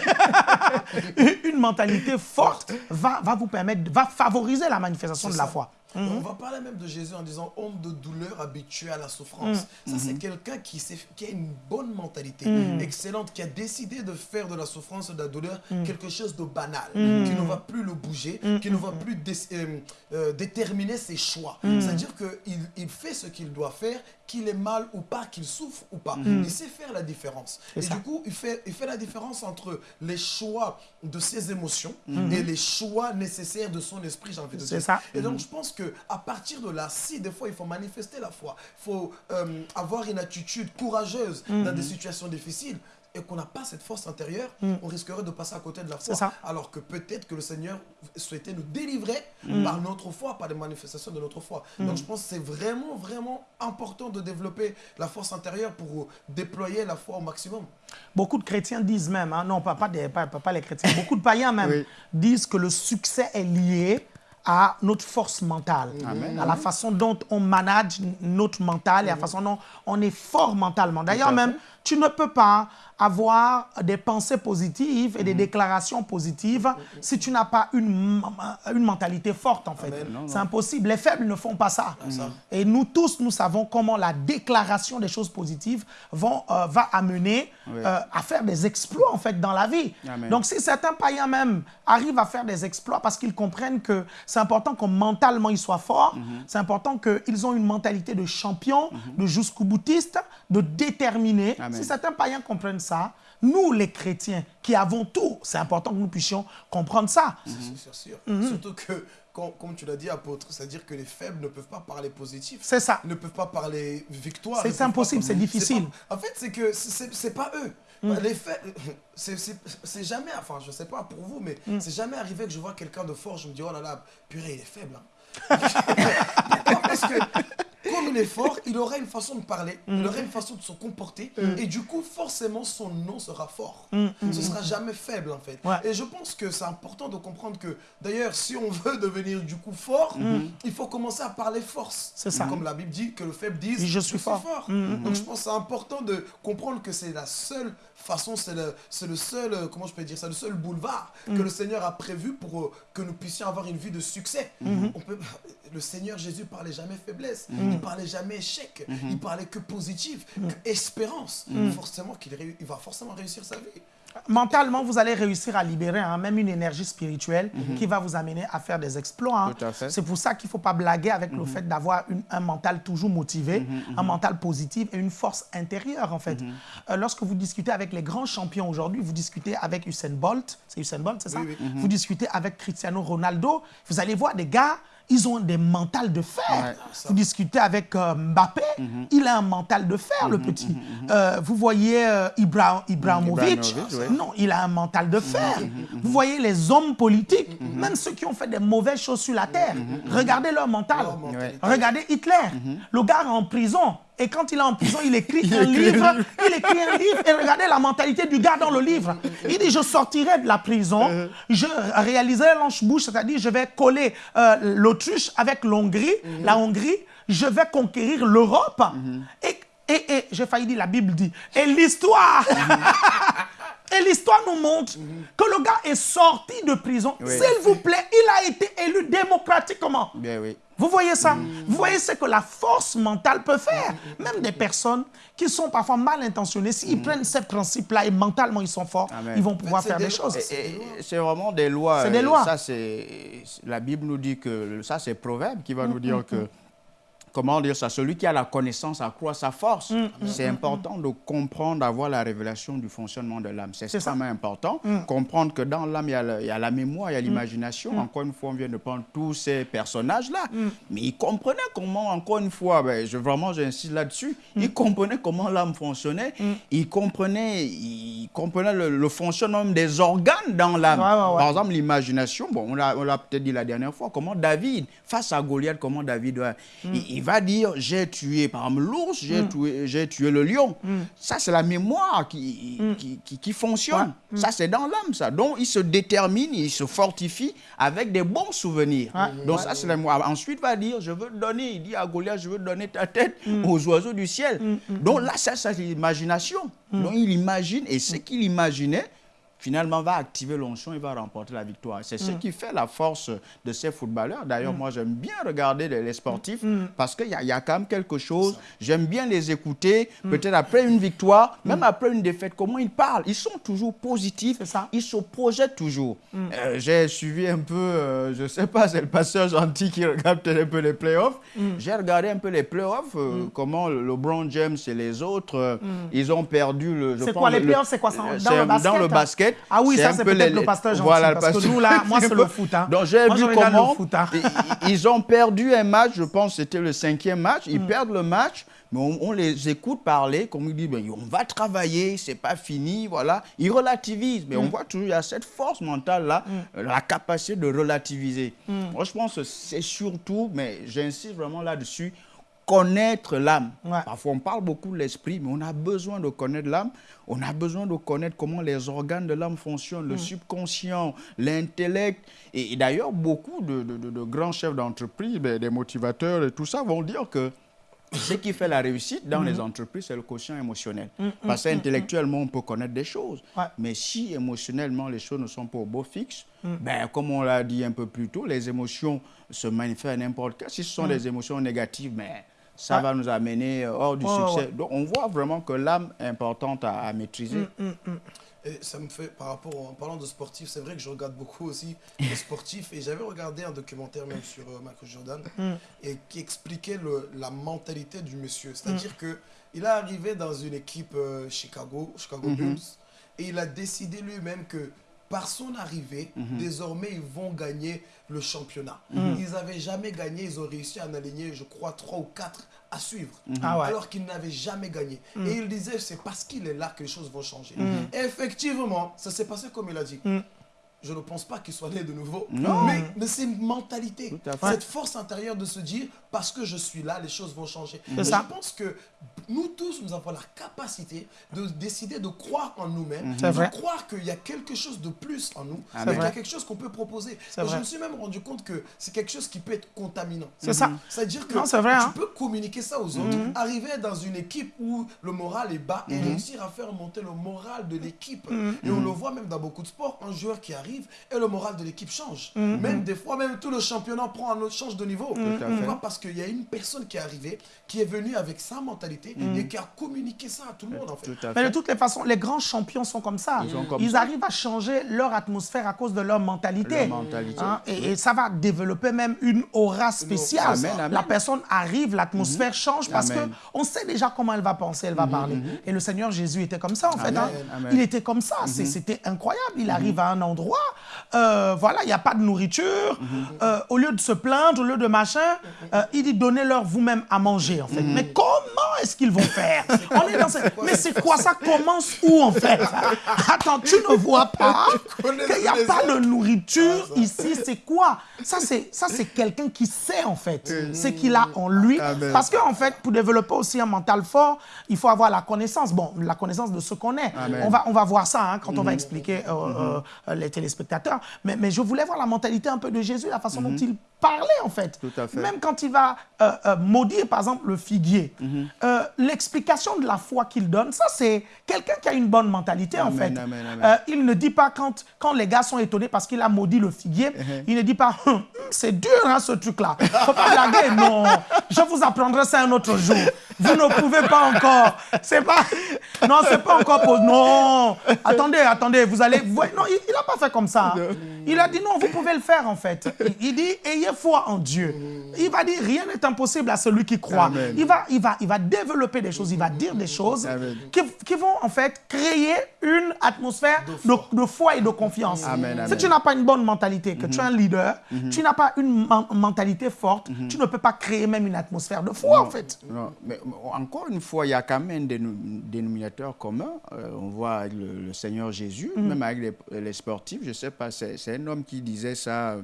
une mentalité forte va, va vous permettre, va favoriser la manifestation de la foi. On va parler même de Jésus en disant homme de douleur habitué à la souffrance. Ça, c'est quelqu'un qui, qui a une bonne mentalité, excellente, qui a décidé de faire de la souffrance de la douleur quelque chose de banal, qui ne va plus le bouger, qui ne va plus dé- euh, euh, déterminer ses choix. C'est-à-dire qu'il il fait ce qu'il doit faire, qu'il ait mal ou pas, qu'il souffre ou pas. Il sait faire la différence. Et ça. du coup, il fait, il fait la différence entre les choix de ses émotions et les choix nécessaires de son esprit, j'ai envie de dire. ça. Et donc, je pense que à partir de là, si des fois il faut manifester la foi, il faut euh, avoir une attitude courageuse Mhm. dans des situations difficiles et qu'on n'a pas cette force intérieure, on risquerait de passer à côté de la foi. Mhm. Ça. Alors que peut-être que le Seigneur souhaitait nous délivrer Mhm. par notre foi, par les manifestations de notre foi. Donc je pense que c'est vraiment, vraiment important de développer la force intérieure pour déployer la foi au maximum. Beaucoup de chrétiens disent même, hein, non, pas, pas, des- pas- pas- pas les chrétiens, beaucoup de païens même Oui. disent que le succès est lié à notre force mentale, Amen. à la façon dont on manage notre mental et à la façon dont on est fort mentalement. D'ailleurs même, tu ne peux pas avoir des pensées positives et des déclarations positives si tu n'as pas une, une mentalité forte en fait. C'est impossible. Les faibles ne font pas ça. Et nous tous, nous savons comment la déclaration des choses positives vont, euh, va amener Oui. euh, à faire des exploits en fait dans la vie. Amen. Donc si certains païens même arrivent à faire des exploits parce qu'ils comprennent que c'est important que mentalement ils soient forts, Mhm. c'est important qu'ils ont une mentalité de champion, de jusqu'au boutiste, de déterminé. Amen. Si certains païens comprennent ça, nous les chrétiens qui avons tout, c'est important que nous puissions comprendre ça. C'est sûr, sûr. Mhm. Surtout que, quand- comme tu l'as dit, apôtre, c'est-à-dire que les faibles ne peuvent pas parler positif. C'est ça. ne peuvent pas parler victoire. C'est impossible, c'est difficile. pas- En fait, c'est que c'est pas eux. Mm. Les faits, c'est- jamais, enfin, je sais pas pour vous, mais Mm. c'est jamais arrivé que je vois quelqu'un de fort, je me dis, oh là là, purée, il est faible. hein. Pourquoi Parce que il est fort, il aura une façon de parler, Mm. il aura une façon de se comporter, et du coup, forcément, son nom sera fort. Ce sera jamais faible, en fait. Mm. Ouais. Et je pense que c'est important de comprendre que, d'ailleurs, si on veut devenir du coup fort, il faut commencer à parler force. Mm. C'est ça. Comme la Bible dit que le faible dise je suis fort. Mm, Donc je pense que c'est important de comprendre que c'est la seule façon, c'est le, c'est le seul, euh, comment je peux dire ça, le seul boulevard Mm. que le Seigneur a prévu pour euh, que nous puissions avoir une vie de succès. On peut, le Seigneur Jésus parlait jamais faiblesse, Mm. il parlait jamais échec, Mm-hmm. il parlait que positif, que espérance. Mm. Forcément qu'il il va forcément réussir sa vie. Mentalement, vous allez réussir à libérer hein, même une énergie spirituelle qui va vous amener à faire des exploits. hein. C'est pour ça qu'il ne faut pas blaguer avec le fait d'avoir un mental toujours motivé, un mental positif et une force intérieure, en fait. Euh, lorsque vous discutez avec les grands champions aujourd'hui, vous discutez avec Usain Bolt, c'est Usain Bolt, c'est ça? Oui, oui. Vous discutez avec Cristiano Ronaldo, vous allez voir des gars, ils ont des mentales de fer. Vous discutez avec euh, Mbappé, il a un mental de fer, le petit. Euh, vous voyez euh, Ibra- Ibrahimovic, non, il a un mental de fer. Vous voyez les hommes politiques, même ceux qui ont fait des mauvaises choses sur la terre, regardez leur mental. Regardez Hitler, le gars en prison, Et quand il est en prison, il écrit un livre. Il écrit un livre. Et regardez la mentalité du gars dans le livre. Il dit, je sortirai de la prison, je réaliserai l'anche-bouche, c'est-à-dire je vais coller euh, l'autruche avec l'Hongrie, la Hongrie, je vais conquérir l'Europe. Et, et, et j'ai failli dire, la Bible dit, et l'histoire Et l'histoire nous montre que le gars est sorti de prison. S'il vous plaît, il a été élu démocratiquement. Bien, oui. Vous voyez ça? Vous voyez ce que la force mentale peut faire? Même des personnes qui sont parfois mal intentionnées, s'ils prennent ces principes-là et mentalement ils sont forts, ils vont pouvoir faire des, choses. C'est vraiment des lois. C'est des lois. Ça, la Bible nous dit que ça, c'est Proverbe qui va nous dire que comment dire ça, celui qui a la connaissance accroît sa force. Mm, mm, c'est mm, important de comprendre, d'avoir la révélation du fonctionnement de l'âme. C'est extrêmement important. Comprendre que dans l'âme, il, y a la mémoire, il y a l'imagination. Encore une fois, on vient de prendre tous ces personnages-là. Mais il comprenait comment, encore une fois, ben, je, vraiment j'insiste là-dessus, il comprenait comment l'âme fonctionnait. Il comprenait, il comprenait le, fonctionnement des organes dans l'âme. Par exemple, l'imagination, bon, on l'a peut-être dit la dernière fois, comment David, face à Goliath, comment David, il, il va dire j'ai tué par exemple l'ours, j'ai mm. tué, tué, le lion. Mm. Ça, c'est la mémoire qui, mm. qui, qui, fonctionne. Ça, c'est dans l'âme, ça. Donc, il se détermine, il se fortifie avec des bons souvenirs. Donc, ça, c'est la mémoire. Ensuite, va dire je veux donner, il dit à Goliath, je veux donner ta tête aux oiseaux du ciel. Donc, là, ça, c'est l'imagination. Donc, il imagine, et ce qu'il imaginait, finalement va activer l'onction et va remporter la victoire. C'est ce mm. qui fait la force de ces footballeurs. D'ailleurs, mm. moi, j'aime bien regarder les, sportifs mm. parce qu'il y, y, a quand même quelque chose. J'aime bien les écouter. Peut-être après une victoire, même après une défaite, comment ils parlent. Ils sont toujours positifs. Ça. Ils se projettent toujours. Euh, j'ai suivi un peu, euh, je ne sais pas, c'est le passeur gentil qui regarde un peu les playoffs. J'ai regardé un peu les playoffs, euh, comment LeBron James et les autres, ils ont perdu le... C'est quoi les playoffs C'est quoi ça Dans le basket Dans le basket ah oui, ça c'est peut-être le pasteur gentil, voilà, parce que nous là, moi c'est le foot. Hein. Donc j'ai vu comment hein. ils ont perdu un match, je pense que c'était le cinquième match, ils mm. perdent le match, mais on, les écoute parler, comme ils disent, ben, on va travailler, c'est pas fini, voilà. Ils relativisent, mais on mm. voit toujours, il y a cette force mentale-là, mm. la capacité de relativiser. Moi, je pense que c'est surtout, mais j'insiste vraiment là-dessus, connaître l'âme. Parfois, on parle beaucoup de l'esprit, mais on a besoin de connaître l'âme. On a besoin de connaître comment les organes de l'âme fonctionnent, le mm. subconscient, l'intellect. Et, d'ailleurs, beaucoup de, grands chefs d'entreprise, ben, des motivateurs et tout ça vont dire que ce qui fait la réussite dans les mm. entreprises, c'est le quotient émotionnel. Mm, Parce qu'intellectuellement, on peut connaître des choses. Mais si émotionnellement, les choses ne sont pas au beau fixe, ben, comme on l'a dit un peu plus tôt, les émotions se manifestent à n'importe quel. Si ce sont des émotions négatives, mais ben, ça va nous amener euh, hors du succès. Donc, on voit vraiment que l'âme est importante à, maîtriser. Mm, mm, mm. Et ça me fait, par rapport, en parlant de sportifs, c'est vrai que je regarde beaucoup aussi les sportifs. Et j'avais regardé un documentaire même sur euh, Michael Jordan et qui expliquait le, la mentalité du monsieur. C'est-à-dire que il est arrivé dans une équipe euh, Chicago, Chicago mm-hmm. Bulls, et il a décidé lui-même que par son arrivée, mm-hmm. désormais, ils vont gagner le championnat. Mm. Ils n'avaient jamais gagné, ils ont réussi à en aligner, je crois, trois ou quatre à suivre, mm-hmm. ah alors qu'ils n'avaient jamais gagné. Et il disait, c'est parce qu'il est là que les choses vont changer. Effectivement, ça s'est passé comme il a dit je ne pense pas qu'il soit né de nouveau, mais, mais c'est une mentalité, cette force intérieure de se dire, parce que je suis là, les choses vont changer. Je pense que nous tous, nous avons la capacité de décider de croire en nous-mêmes, de croire qu'il y a quelque chose de plus en nous, qu'il y a quelque chose qu'on peut proposer. Et je me suis même rendu compte que c'est quelque chose qui peut être contaminant. C'est ça. C'est-à-dire que vrai, tu hein. peux communiquer ça aux autres, mhm. arriver dans une équipe où le moral est bas et mhm. réussir à faire monter le moral de l'équipe. Mhm. Et on le voit même dans beaucoup de sports, un joueur qui arrive et le moral de l'équipe change. Même des fois, même tout le championnat prend un autre, change de niveau. Pourquoi Parce qu'il y a une personne qui est arrivée, qui est venue avec sa mentalité mm. et qui a communiqué ça à tout le monde. En fait. Mais de toutes les façons, les grands champions sont comme ça. Ils, arrivent à changer leur atmosphère à cause de leur mentalité. Hein, et, ça va développer même une aura spéciale. La personne arrive, l'atmosphère mm-hmm. change parce qu'on sait déjà comment elle va penser, elle va mm-hmm. parler. Mm-hmm. Et le Seigneur Jésus était comme ça, en fait. Hein. Il était comme ça. C'était incroyable. Il arrive à un endroit euh, voilà, il n'y a pas de nourriture. Euh, au lieu de se plaindre, au lieu de machin, euh, il dit donnez-leur vous-même à manger, en fait. Mais comment est-ce qu'ils vont faire? On est dans cette- Mais c'est quoi? Ça commence où, en fait? Attends, tu ne vois pas qu'il n'y a pas de nourriture ici. C'est quoi? Ça, c'est ça, c'est quelqu'un qui sait, en fait, ce qu'il a en lui. Amen. Parce qu'en fait, pour développer aussi un mental fort, il faut avoir la connaissance. Bon, la connaissance de ce qu'on est. Amen. On va, on va voir ça hein, quand on va expliquer euh, euh, les téléspectateurs. Mais, mais je voulais voir la mentalité un peu de Jésus, la façon dont il parlait, en fait. Tout à fait. Même quand il va euh, euh, maudire, par exemple, le figuier, euh, l'explication de la foi qu'il donne, ça, c'est quelqu'un qui a une bonne mentalité, en fait. amen, amen. Il ne dit pas quand, quand les gars sont étonnés parce qu'il a maudit le figuier, Uh-huh. il ne dit pas Hum, hum, c'est dur hein, ce truc-là. Faut pas blaguer. Non, je vous apprendrai ça un autre jour. Vous ne pouvez pas encore. C'est pas. Non, c'est pas encore. Pour... Non. Attendez, attendez. Vous allez. Non, il n'a pas fait comme ça. hein. Il a dit non, vous pouvez le faire en fait. Il, il dit ayez foi en Dieu. Il va dire rien n'est impossible à celui qui croit. Amen. Il va, il va, il va développer des choses. Il va dire des choses qui, qui vont en fait créer une atmosphère de, de foi et de confiance. Amen, Si tu n'as pas une bonne mentalité, que tu es un leader, tu n'as pas une men- mentalité forte, tu ne peux pas créer même une atmosphère de foi en fait. Non, mais encore une fois, il y a quand même un dénou- dénominateur commun. Euh, on voit le, le Seigneur Jésus, même avec les, les sportifs. Je ne sais pas, c'est un homme qui disait ça,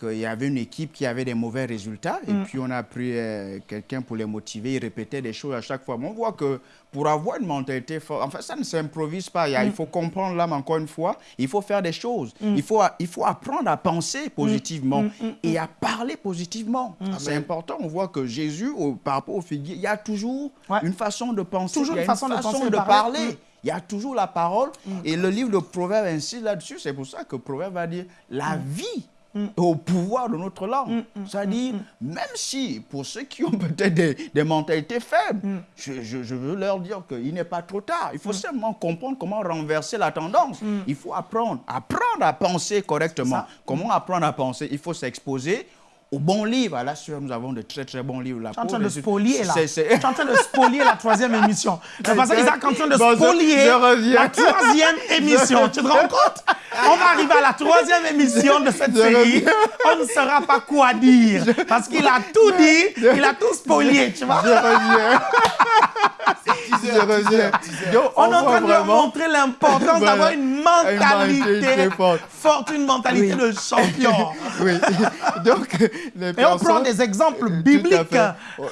qu'il y avait une équipe qui avait des mauvais résultats. Et puis on a pris euh, quelqu'un pour les motiver. Il répétait des choses à chaque fois. Mais on voit que pour avoir une mentalité forte, enfin ça ne s'improvise pas. Il, y a- il faut comprendre l'âme encore une fois. Il faut faire des choses. Il, faut, il faut apprendre à penser positivement et à parler positivement. C'est important. On voit que Jésus, au- par rapport au figuier, il y a toujours Ouais. une façon de penser. Toujours il y a une façon de penser de parler. parler. Mm. Il y a toujours la parole. Et le livre de Proverbes insiste là-dessus. C'est pour ça que Proverbe va dire la vie est au pouvoir de notre langue. C'est-à-dire, même si, pour ceux qui ont peut-être des, des mentalités faibles, je, je- je veux leur dire qu'il n'est pas trop tard. Il faut simplement comprendre comment renverser la tendance. Il faut apprendre, apprendre à penser correctement. Comment apprendre à penser? Il faut s'exposer aux bons livres. À la sueur, nous avons de très très bons livres. là. Tu es en train de spolier là. Tu es en train de spolier la troisième émission. C'est parce qu'ils sont en train de Bon, spolier la troisième émission. Tu te rends compte? On va arriver à la troisième émission de cette série. On ne saura pas quoi dire. Parce qu'il a tout dit, il a tout spolié, tu vois. Je reviens. Reviens. teaser. Donc, On est en train de montrer l'importance Voilà. d'avoir une mentalité forte. forte, une mentalité de champion. Oui. Donc, les Et on prend des exemples bibliques.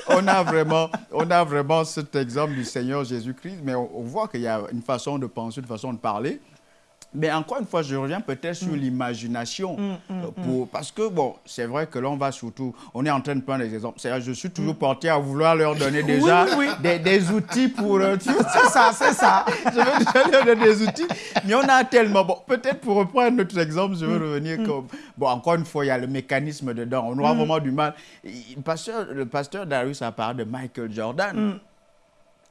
On a vraiment, on a vraiment cet exemple du Seigneur Jésus-Christ, mais on, on voit qu'il y a une façon de penser, une façon de parler. Mais encore une fois, je reviens peut-être sur Mm. l'imagination. euh, pour- Parce que, bon, c'est vrai que là, on va surtout. On est en train de prendre des exemples. C'est-à-dire, Je suis toujours porté à vouloir leur donner déjà Mm. oui, oui. Des, des outils pour. euh, C'est ça, c'est ça. je veux leur donner des outils, mais on a tellement. Bon, peut-être pour reprendre notre exemple, je veux revenir comme. Bon, encore une fois, il y a le mécanisme dedans. On aura vraiment du mal. Le pasteur, le pasteur Darius a parlé de Michael Jordan.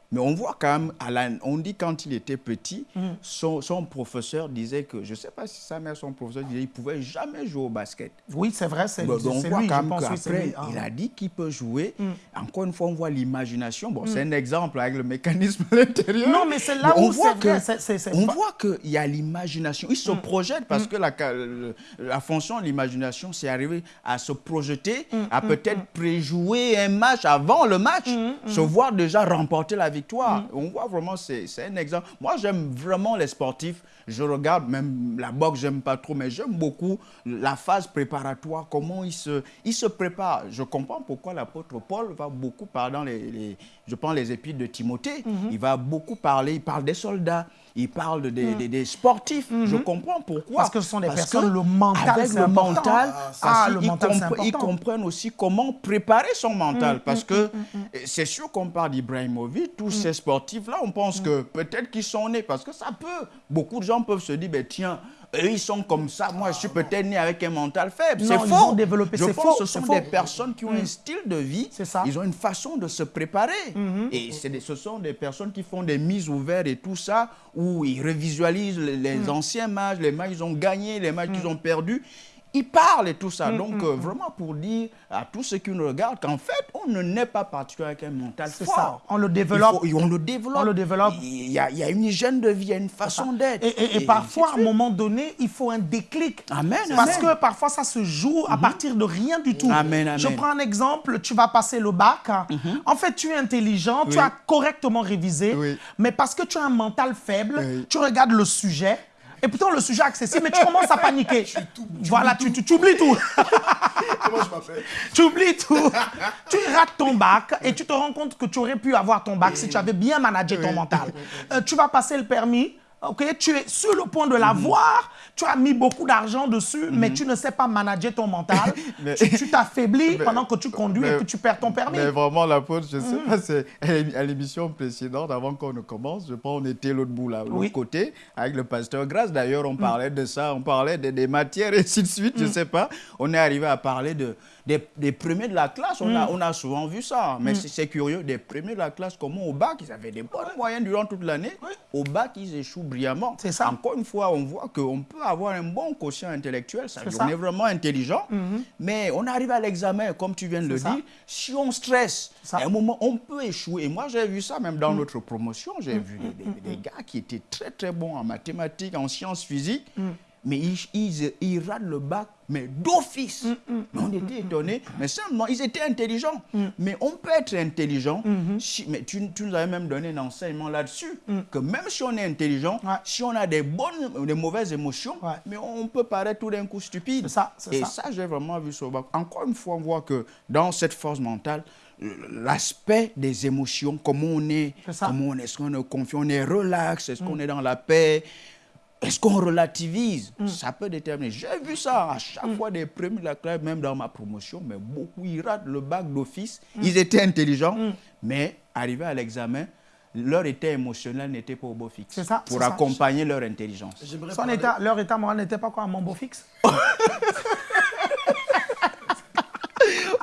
Mais on voit quand même, Alan, on dit quand il était petit, son, son professeur disait que, je ne sais pas si sa mère, son professeur disait qu'il ne pouvait jamais jouer au basket. Oui, c'est vrai, c'est donc on voit lui, quand même qu'après, lui. il a dit qu'il peut jouer. Encore une fois, on voit l'imagination. Bon, c'est un exemple avec le mécanisme à l'intérieur. Non, mais c'est là on où voit c'est On voit qu'il y a l'imagination. Il se projette parce que la, la fonction de l'imagination, c'est arriver à se projeter, à peut-être préjouer un match avant le match, se voir déjà remporter la victoire. On voit vraiment, c'est un exemple. Moi, j'aime vraiment les sportifs. Je regarde même la boxe, j'aime pas trop, mais j'aime beaucoup la phase préparatoire, comment ils se, ils se préparent. Je comprends pourquoi l'apôtre Paul va beaucoup parler dans les, les- je prends les épîtres de Timothée, il va beaucoup parler, il parle des soldats, il parle de- des, des- des sportifs. Je comprends pourquoi. Parce que ce sont des Parce personnes, que le mental, avec le important. mental, Ah, le mental, compre- ils comprennent aussi comment préparer son mental. parce que c'est sûr qu'on parle d'Ibrahimovic, tous ces sportifs-là, on pense que peut-être qu'ils sont nés, parce que ça peut. Beaucoup de gens peuvent se dire, ben, tiens, eux, ils sont comme ça, moi, je suis peut-être né avec un mental faible. C'est faux. ont développé- je pense faux, ce sont faux. Mm. des personnes qui ont un style de vie. C'est ça. Mm-hmm. Ils ont une façon de se préparer. Et c'est des- ce sont des personnes qui font des mises ouvertes et tout ça, où ils revisualisent les, les Mm. anciens matchs, les matchs qu'ils ont gagnés, les matchs qu'ils ont perdus. Il parle et tout ça. Donc, euh, vraiment pour dire à tous ceux qui nous regardent qu'en fait, on ne naît pas particulier avec un mental C'est fort. ça. On le développe. Faut- on le développe. On le développe. Il y a, il y a une hygiène de vie, il y a une façon d'être. Et, et- et parfois, à un moment donné, il faut un déclic. Amen, Parce amen. Que parfois, ça se joue à partir de rien du tout. Amen, amen. Je prends un exemple, tu vas passer le bac. En fait, tu es intelligent, tu as correctement révisé, Oui. mais parce que tu as un mental faible, Oui. tu regardes le sujet. Et pourtant, le sujet est accessible, mais tu commences à paniquer. voilà, tu, tu- tu oublies tout. Comment je m'appelle? Tu oublies tout. tu rates ton bac et tu te rends compte que tu aurais pu avoir ton bac si tu avais bien managé ton mental. Euh, tu vas passer le permis. Ok tu es sur le point de l'avoir, tu as mis beaucoup d'argent dessus, mais tu ne sais pas manager ton mental. Mais- tu t'affaiblis pendant que tu conduis et mais- puis tu perds ton permis. Mais vraiment, la pause, je sais pas, c'est à l'émission précédente, avant qu'on ne commence, je pense on était l'autre bout là, l'autre Oui. côté, avec le pasteur Grasse. D'ailleurs, on parlait de ça, on parlait de- des matières et ainsi de suite, je sais pas. On est arrivé à parler de, des, des premiers de la classe. On, a, on a souvent vu ça, mais c'est- c'est curieux. Des premiers de la classe, comment au bac, ils avaient des bonnes moyennes durant toute l'année. Au bac, ils échouent brillamment. C'est ça. Encore une fois, on voit qu'on peut avoir un bon quotient intellectuel, ça, on est vraiment intelligent, mais on arrive à l'examen, comme tu viens de le ça. dire, si on stresse, à un moment, on peut échouer. Et moi, j'ai vu ça même dans notre promotion. J'ai vu des, des- des gars qui étaient très, très bons en mathématiques, en sciences physiques, mais ils, ils, le bac, mais d'office. Mais On était étonnés. Mais simplement, ils étaient intelligents. Mais on peut être intelligent. si- mais tu, tu nous avais même donné un enseignement là-dessus, que même si on est intelligent, Ouais. si on a des bonnes, des mauvaises émotions, Ouais. mais on peut paraître tout d'un coup stupide. Ça, Et ça. ça, j'ai vraiment vu sur le bac. Encore une fois, on voit que dans cette force mentale, l'aspect des émotions, comment on est, C'est ça. comment on est, est-ce qu'on est confiant, on est relax, est-ce qu'on est dans la paix, est-ce qu'on relativise Mm. Ça peut déterminer. J'ai vu ça à chaque fois des premiers de la classe, même dans ma promotion, mais beaucoup, ils ratent le bac d'office. Mm. Ils étaient intelligents, mais arrivés à l'examen, leur état émotionnel n'était pas au beau fixe C'est ça, pour ça. accompagner leur intelligence. Son parler- état, leur état moral n'était pas quoi, un mambo fixe?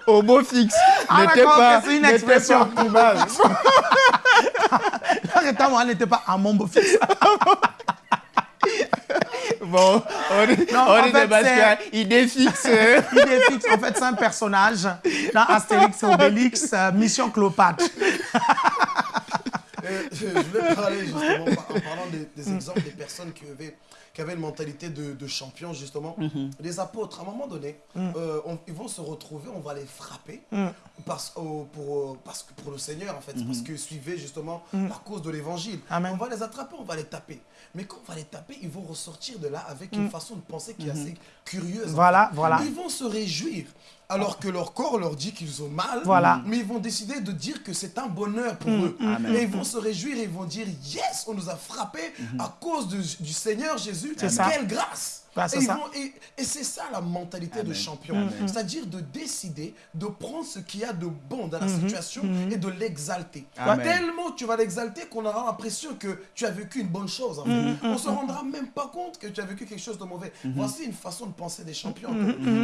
Au beau fixe Ah, n'était pas, c'est une expression. Leur état moral n'était pas un mambo fixe. Bon, on est, Non, on en est fait, des c'est- qu'il idée fixe. Idée fixe, en fait, c'est un personnage dans Astérix et Obélix, euh, Mission Cléopâtre. Euh, je je voulais parler justement en parlant des, des exemples des personnes qui avaient, qui avaient une mentalité de, de champion justement. Les apôtres, à un moment donné, euh, on- ils vont se retrouver, on va les frapper parce, au- pour, euh, parce que pour le Seigneur en fait, parce qu'ils suivaient justement la cause de l'évangile. On va les attraper, on va les taper. Mais quand on va les taper, ils vont ressortir de là avec une façon de penser qui est assez curieuse. en Voilà, fait. voilà. Ils vont se réjouir. Alors que leur corps leur dit qu'ils ont mal, Voilà. mais ils vont décider de dire que c'est un bonheur pour eux. Amen. Et ils vont se réjouir et ils vont dire Yes, on nous a frappés à cause de- du Seigneur Jésus. Ça. Quelle grâce Bah, et, c'est ça la mentalité de champion. C'est-à-dire de décider de prendre ce qu'il y a de bon dans la Mhm. situation et de l'exalter. Amen. Tellement tu vas l'exalter qu'on aura l'impression que tu as vécu une bonne chose. en fait. On se rendra même pas compte que tu as vécu quelque chose de mauvais. Voici une façon de penser des champions.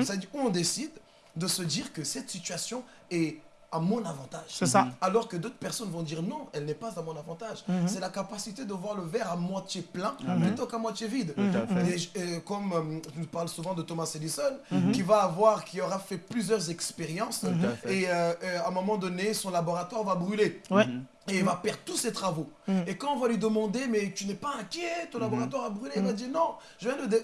C'est-à-dire on décide de se dire que cette situation est à mon avantage. C'est ça. Alors que d'autres personnes vont dire non, elle n'est pas à mon avantage. Mhm. C'est la capacité de voir le verre à moitié plein plutôt qu'à moitié vide. à fait. Et comme euh, je parle souvent de Thomas Edison, Mhm. qui va avoir, qui aura fait plusieurs expériences, et euh, euh, à un moment donné, son laboratoire va brûler. Ouais. Et il va perdre tous ses travaux. Et quand on va lui demander, mais tu n'es pas inquiet, ton laboratoire a brûlé, il va dire non,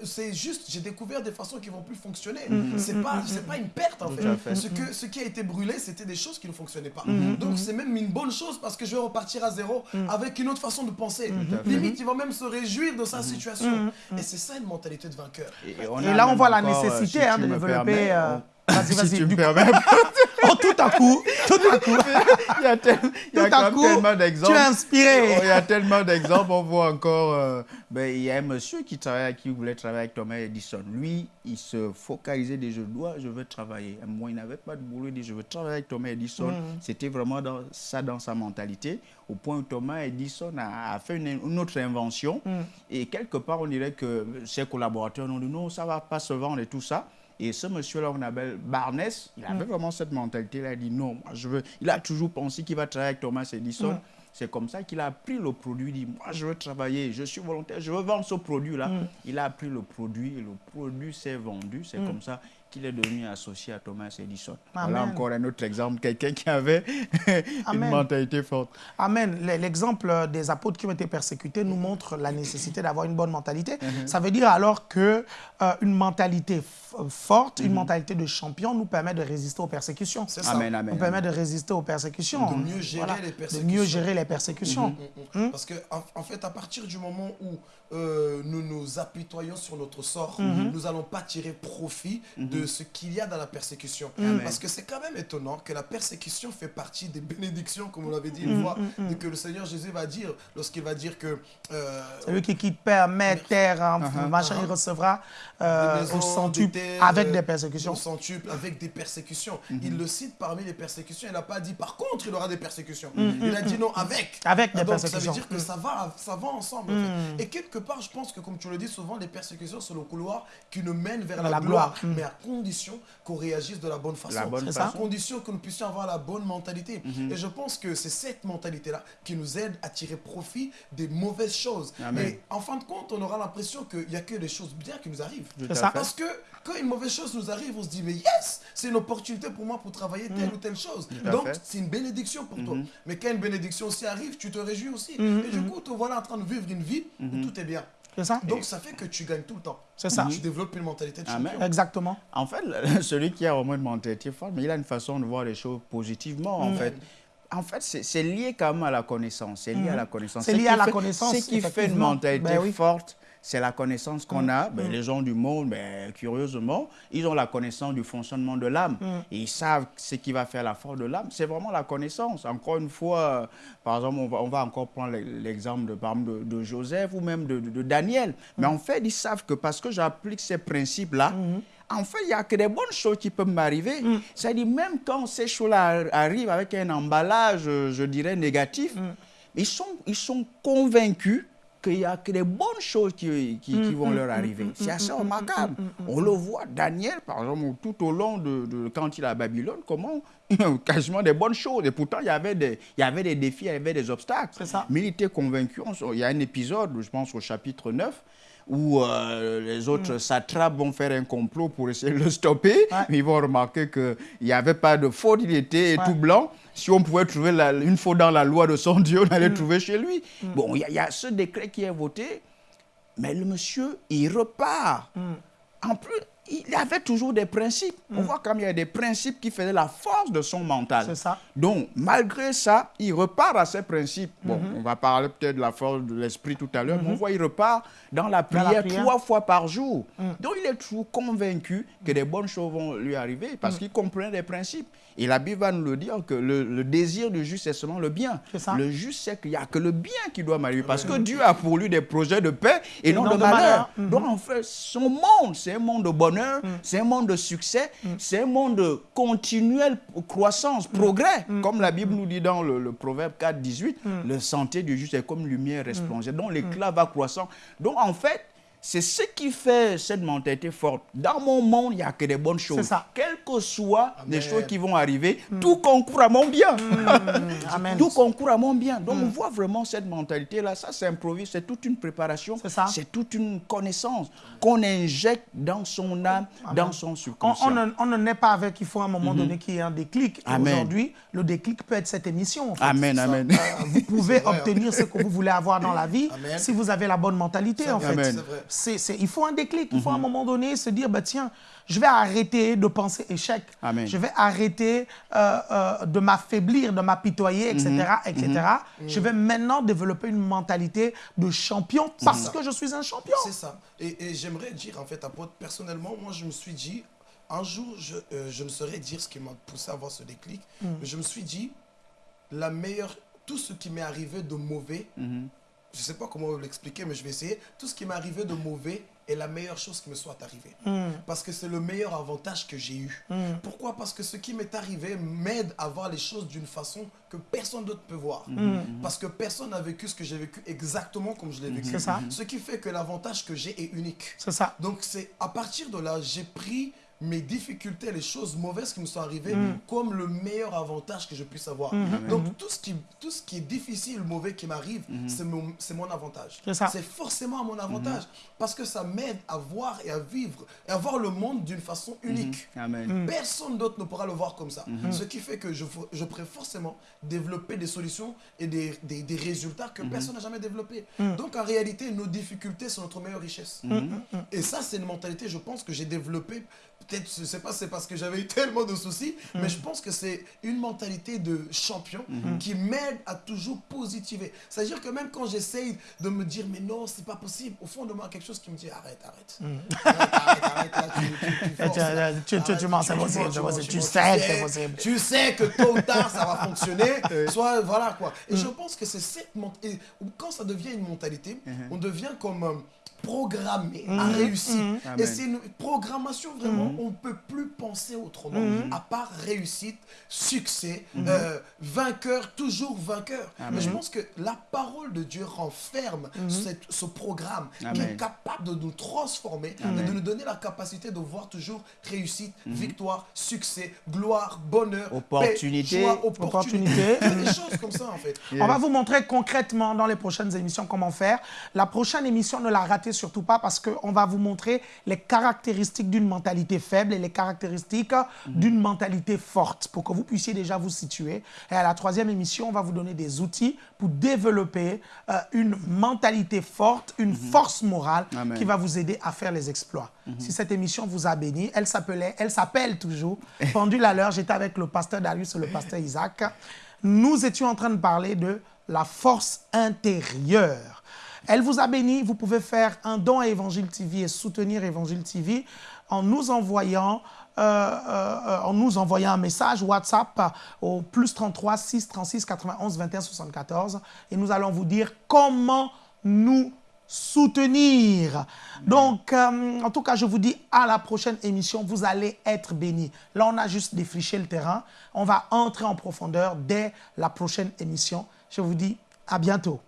c'est juste, j'ai découvert des façons qui vont plus fonctionner. C'est pas, c'est pas une perte en fait. Ce, que, ce qui a été brûlé, c'était des choses qui ne fonctionnaient pas. Donc c'est même une bonne chose parce que je vais repartir à zéro avec une autre façon de penser. Limite, il va même se réjouir de sa situation. Et c'est ça une mentalité de vainqueur. on Et là, on voit la euh, nécessité si hein, de développer. permets, euh, on- Vas-y, si vas-y. tu me permets. Oh, tout à coup, tout à coup, il y a, tel- il y a tout quand à même coup, tellement d'exemples. tu es inspiré. Oh, Il y a tellement d'exemples. On voit encore. euh, ben, il y a un monsieur qui travaille, qui voulait travailler avec Thomas Edison. Lui, il se focalisait des je dois, je veux travailler. Moi, il n'avait pas de boulot. Il dit je veux travailler avec Thomas Edison. C'était vraiment dans, ça dans sa mentalité. Au point où Thomas Edison a, a fait une, une autre invention. Et quelque part, on dirait que ses collaborateurs ont dit non, ça va pas se vendre et tout ça. Et ce monsieur-là, on appelle Barnes, il avait vraiment cette mentalité-là. Il dit non, moi je veux. Il a toujours pensé qu'il va travailler avec Thomas Edison. C'est comme ça qu'il a pris le produit. Il dit, moi, je veux travailler, je suis volontaire, je veux vendre ce produit-là. Mm. Il a pris le produit et le produit s'est vendu. C'est comme ça qu'il est devenu associé à Thomas Edison. Voilà Amen. encore un autre exemple, quelqu'un qui avait une Amen. mentalité forte. Amen. L'exemple des apôtres qui ont été persécutés nous montre la nécessité d'avoir une bonne mentalité. Mhm. Ça veut dire alors que euh, une mentalité f- forte, une mentalité de champion nous permet de résister aux persécutions. C'est ça. Amen, amen. Nous permet de résister aux persécutions. De mieux gérer les De persécutions. mieux gérer les persécutions. Mm, mm. Parce que en, en fait, à partir du moment où euh, nous nous apitoyons sur notre sort, nous n'allons pas tirer profit de ce qu'il y a dans la persécution. Mhm. Parce que c'est quand même étonnant que la persécution fait partie des bénédictions, comme on l'avait dit une fois, et que le Seigneur Jésus va dire lorsqu'il va dire que euh, Celui qui quitte père, mère, terre, hein, Uh-huh. machin, il recevra euh, des maisons, au centuple des terres, avec euh, des persécutions. au centuple, avec des persécutions. Il le cite parmi les persécutions. Il n'a pas dit par contre il aura des persécutions. Il a dit non avec. Mhm, Avec des Ah, donc, persécutions. Ça veut dire que ça va, ça va ensemble. en fait. Et quelque part, je pense que comme tu le dis souvent, les persécutions c'est le couloir qui nous mène vers la, La gloire, gloire. mais à condition qu'on réagisse de la bonne façon. La bonne C'est à ça. condition que nous puissions avoir la bonne mentalité. Et je pense que c'est cette mentalité-là qui nous aide à tirer profit des mauvaises choses. Amen. Et en fin de compte, on aura l'impression qu'il n'y a que des choses bien qui nous arrivent. Ça. Parce que quand une mauvaise chose nous arrive, on se dit, mais yes, c'est une opportunité pour moi pour travailler telle ou telle chose. Donc, c'est une bénédiction pour toi. Mais quand une bénédiction aussi arrive, tu te réjouis aussi. Et du coup, te voilà en train de vivre une vie où tout est bien. C'est ça Donc, ça fait que tu gagnes tout le temps. C'est ça. Tu développes une mentalité de champion. Exactement. En fait, celui qui a vraiment une mentalité forte, mais il a une façon de voir les choses positivement, en fait. En fait, c'est lié quand même à la connaissance. C'est lié à la connaissance. C'est Ce lié qui à la fait- connaissance, Ce qui fait une mentalité Ben oui. forte, c'est la connaissance qu'on a. Ben, Les gens du monde, ben, curieusement, ils ont la connaissance du fonctionnement de l'âme. Et ils savent ce qui va faire la force de l'âme. C'est vraiment la connaissance. Encore une fois, euh, par exemple, on va, on va encore prendre l'e- l'exemple de, par exemple, de, de Joseph ou même de, de- de Daniel. Mais en fait, ils savent que parce que j'applique ces principes-là, en fait, il n'y a que des bonnes choses qui peuvent m'arriver. C'est-à-dire, même quand ces choses-là arrivent avec un emballage, euh, je dirais, négatif, ils, sont, ils sont convaincus qu'il n'y a que des bonnes choses qui, qui, qui vont leur arriver. C'est assez remarquable. On le voit, Daniel, par exemple, tout au long de, de- quand il est à Babylone, comment quasiment des bonnes choses. Et pourtant, il y avait des, il y avait des défis, il y avait des obstacles. Ça. Mais il était convaincu. Il y a un épisode, je pense au chapitre 9, où euh, les autres satrapes vont faire un complot pour essayer de le stopper. Ouais. Mais ils vont remarquer qu'il n'y avait pas de faute, il était Ouais. tout blanc. Si on pouvait trouver la- une faute dans la loi de son Dieu, on allait trouver chez lui. Bon, il y, a- il y a ce décret qui est voté, mais le monsieur, il repart. En plus, il avait toujours des principes. On voit comme il y a des principes qui faisaient la force de son mental. C'est ça. Donc, malgré ça, il repart à ses principes. Bon, on va parler peut-être de la force de l'esprit tout à l'heure, mais on voit il repart dans la Dans la prière, prière. trois fois par jour. Donc, il est toujours convaincu que des bonnes choses vont lui arriver parce qu'il comprend des principes. Et la Bible va nous le dire que le, le désir du juste, c'est seulement le bien. Ça. Le juste, c'est qu'il n'y a que le bien qui doit m'arriver parce que Dieu a pour lui des projets de paix et, non, non de de malheur. Mhm. Donc, en fait, son monde, c'est un monde de bonheur, c'est un monde de succès, c'est un monde de continuelle croissance, progrès. Comme la Bible nous dit dans le, le Proverbe 4, 18, le santé du juste est comme lumière resplendière. Donc, l'éclat va croissant. Donc, en fait, c'est ce qui fait cette mentalité forte. Dans mon monde, il n'y a que des bonnes choses. Ça. Quelles que soient les choses qui vont arriver, tout concourt à mon bien. Amen. Tout concourt à mon bien. Donc, on voit vraiment cette mentalité-là. Ça, c'est improvise, c'est toute une préparation. C'est ça. C'est toute une connaissance qu'on injecte dans son âme, dans son On, subconscient. on ne, on ne naît pas avec, il faut à un moment donné qu'il y ait un déclic. Aujourd'hui, le déclic peut être cette émission. en fait. Amen, amen. Euh, vous pouvez vrai, hein. obtenir ce que vous voulez avoir dans la vie Amen. si vous avez la bonne mentalité, en fait. Il faut un déclic. Il faut à un moment donné se dire, bah, tiens, je vais arrêter de penser échec. Amen. Je vais arrêter euh, euh, de m'affaiblir, de m'apitoyer, etc. etc. Je vais maintenant développer une mentalité de champion parce que je suis un champion. C'est ça. Et, et j'aimerais dire, en fait, apôtre, personnellement, moi, je me suis dit, un jour, je, euh, je ne saurais dire ce qui m'a poussé à avoir ce déclic, mais je me suis dit, la meilleure, tout ce qui m'est arrivé de mauvais, Mhm. Je ne sais pas comment l'expliquer, mais je vais essayer, tout ce qui m'est arrivé de mauvais est la meilleure chose qui me soit arrivée. Parce que c'est le meilleur avantage que j'ai eu. Pourquoi? Parce que ce qui m'est arrivé m'aide à voir les choses d'une façon que personne d'autre peut voir. Parce que personne n'a vécu ce que j'ai vécu exactement comme je l'ai vécu. C'est ça. Ce qui fait que l'avantage que j'ai est unique. C'est ça. Donc c'est à partir de là, j'ai pris mes difficultés, les choses mauvaises qui me sont arrivées comme le meilleur avantage que je puisse avoir. Donc tout ce, qui, tout ce qui est difficile, mauvais qui m'arrive, c'est mon, c'est mon avantage. C'est forcément à mon avantage parce que ça m'aide à voir et à vivre et à voir le monde d'une façon unique. Amen. Personne d'autre ne pourra le voir comme ça. Ce qui fait que je, je pourrais forcément développer des solutions et des, des- des résultats que personne n'a jamais développés. Donc en réalité, nos difficultés sont notre meilleure richesse. Et ça, c'est une mentalité, je pense, que j'ai développée. Peut-être, je sais pas, c'est parce que j'avais eu tellement de soucis, mais je pense que c'est une mentalité de champion qui m'aide à toujours positiver. C'est-à-dire que même quand j'essaye de me dire, mais non, c'est pas possible, au fond de moi, quelque chose qui me dit, arrête, arrête. Arrête, arrête, arrête, là, tu, tu, tu mens, c'est possible, possible. Tu sais que c'est possible. Tu sais que tôt ou tard, ça va fonctionner. Soit, voilà quoi. Et je pense que c'est cette mentalité. Quand ça devient une mentalité, on devient comme programmé à réussir. Et Amen. c'est une programmation vraiment, on ne peut plus penser autrement, à part réussite, succès, euh, vainqueur, toujours vainqueur. Mais je pense que la parole de Dieu renferme cette- ce programme qui est capable de nous transformer et de nous donner la capacité de voir toujours réussite, victoire, succès, gloire, bonheur, paix, Opportunité. joie, opportunité. Opportunité. Il y a des choses comme ça en fait. On va vous montrer concrètement dans les prochaines émissions comment faire. La prochaine émission, ne la ratez surtout pas parce qu'on va vous montrer les caractéristiques d'une mentalité faible et les caractéristiques d'une mentalité forte pour que vous puissiez déjà vous situer. Et à la troisième émission, on va vous donner des outils pour développer euh, une mentalité forte, une force morale Amen. qui va vous aider à faire les exploits. Si cette émission vous a béni, elle s'appelait, elle s'appelle toujours Pendule à l'heure. J'étais avec le pasteur Darius et le pasteur Isaac. Nous étions en train de parler de la force intérieure. Elle vous a béni. Vous pouvez faire un don à Évangile TV et soutenir Évangile TV en nous envoyant euh, euh, en nous envoyant un message WhatsApp au plus 33 6 36 91 21 74 et nous allons vous dire comment nous soutenir. Donc, euh, en tout cas, je vous dis à la prochaine émission, vous allez être bénis. Là, on a juste défriché le terrain. On va entrer en profondeur dès la prochaine émission. Je vous dis à bientôt.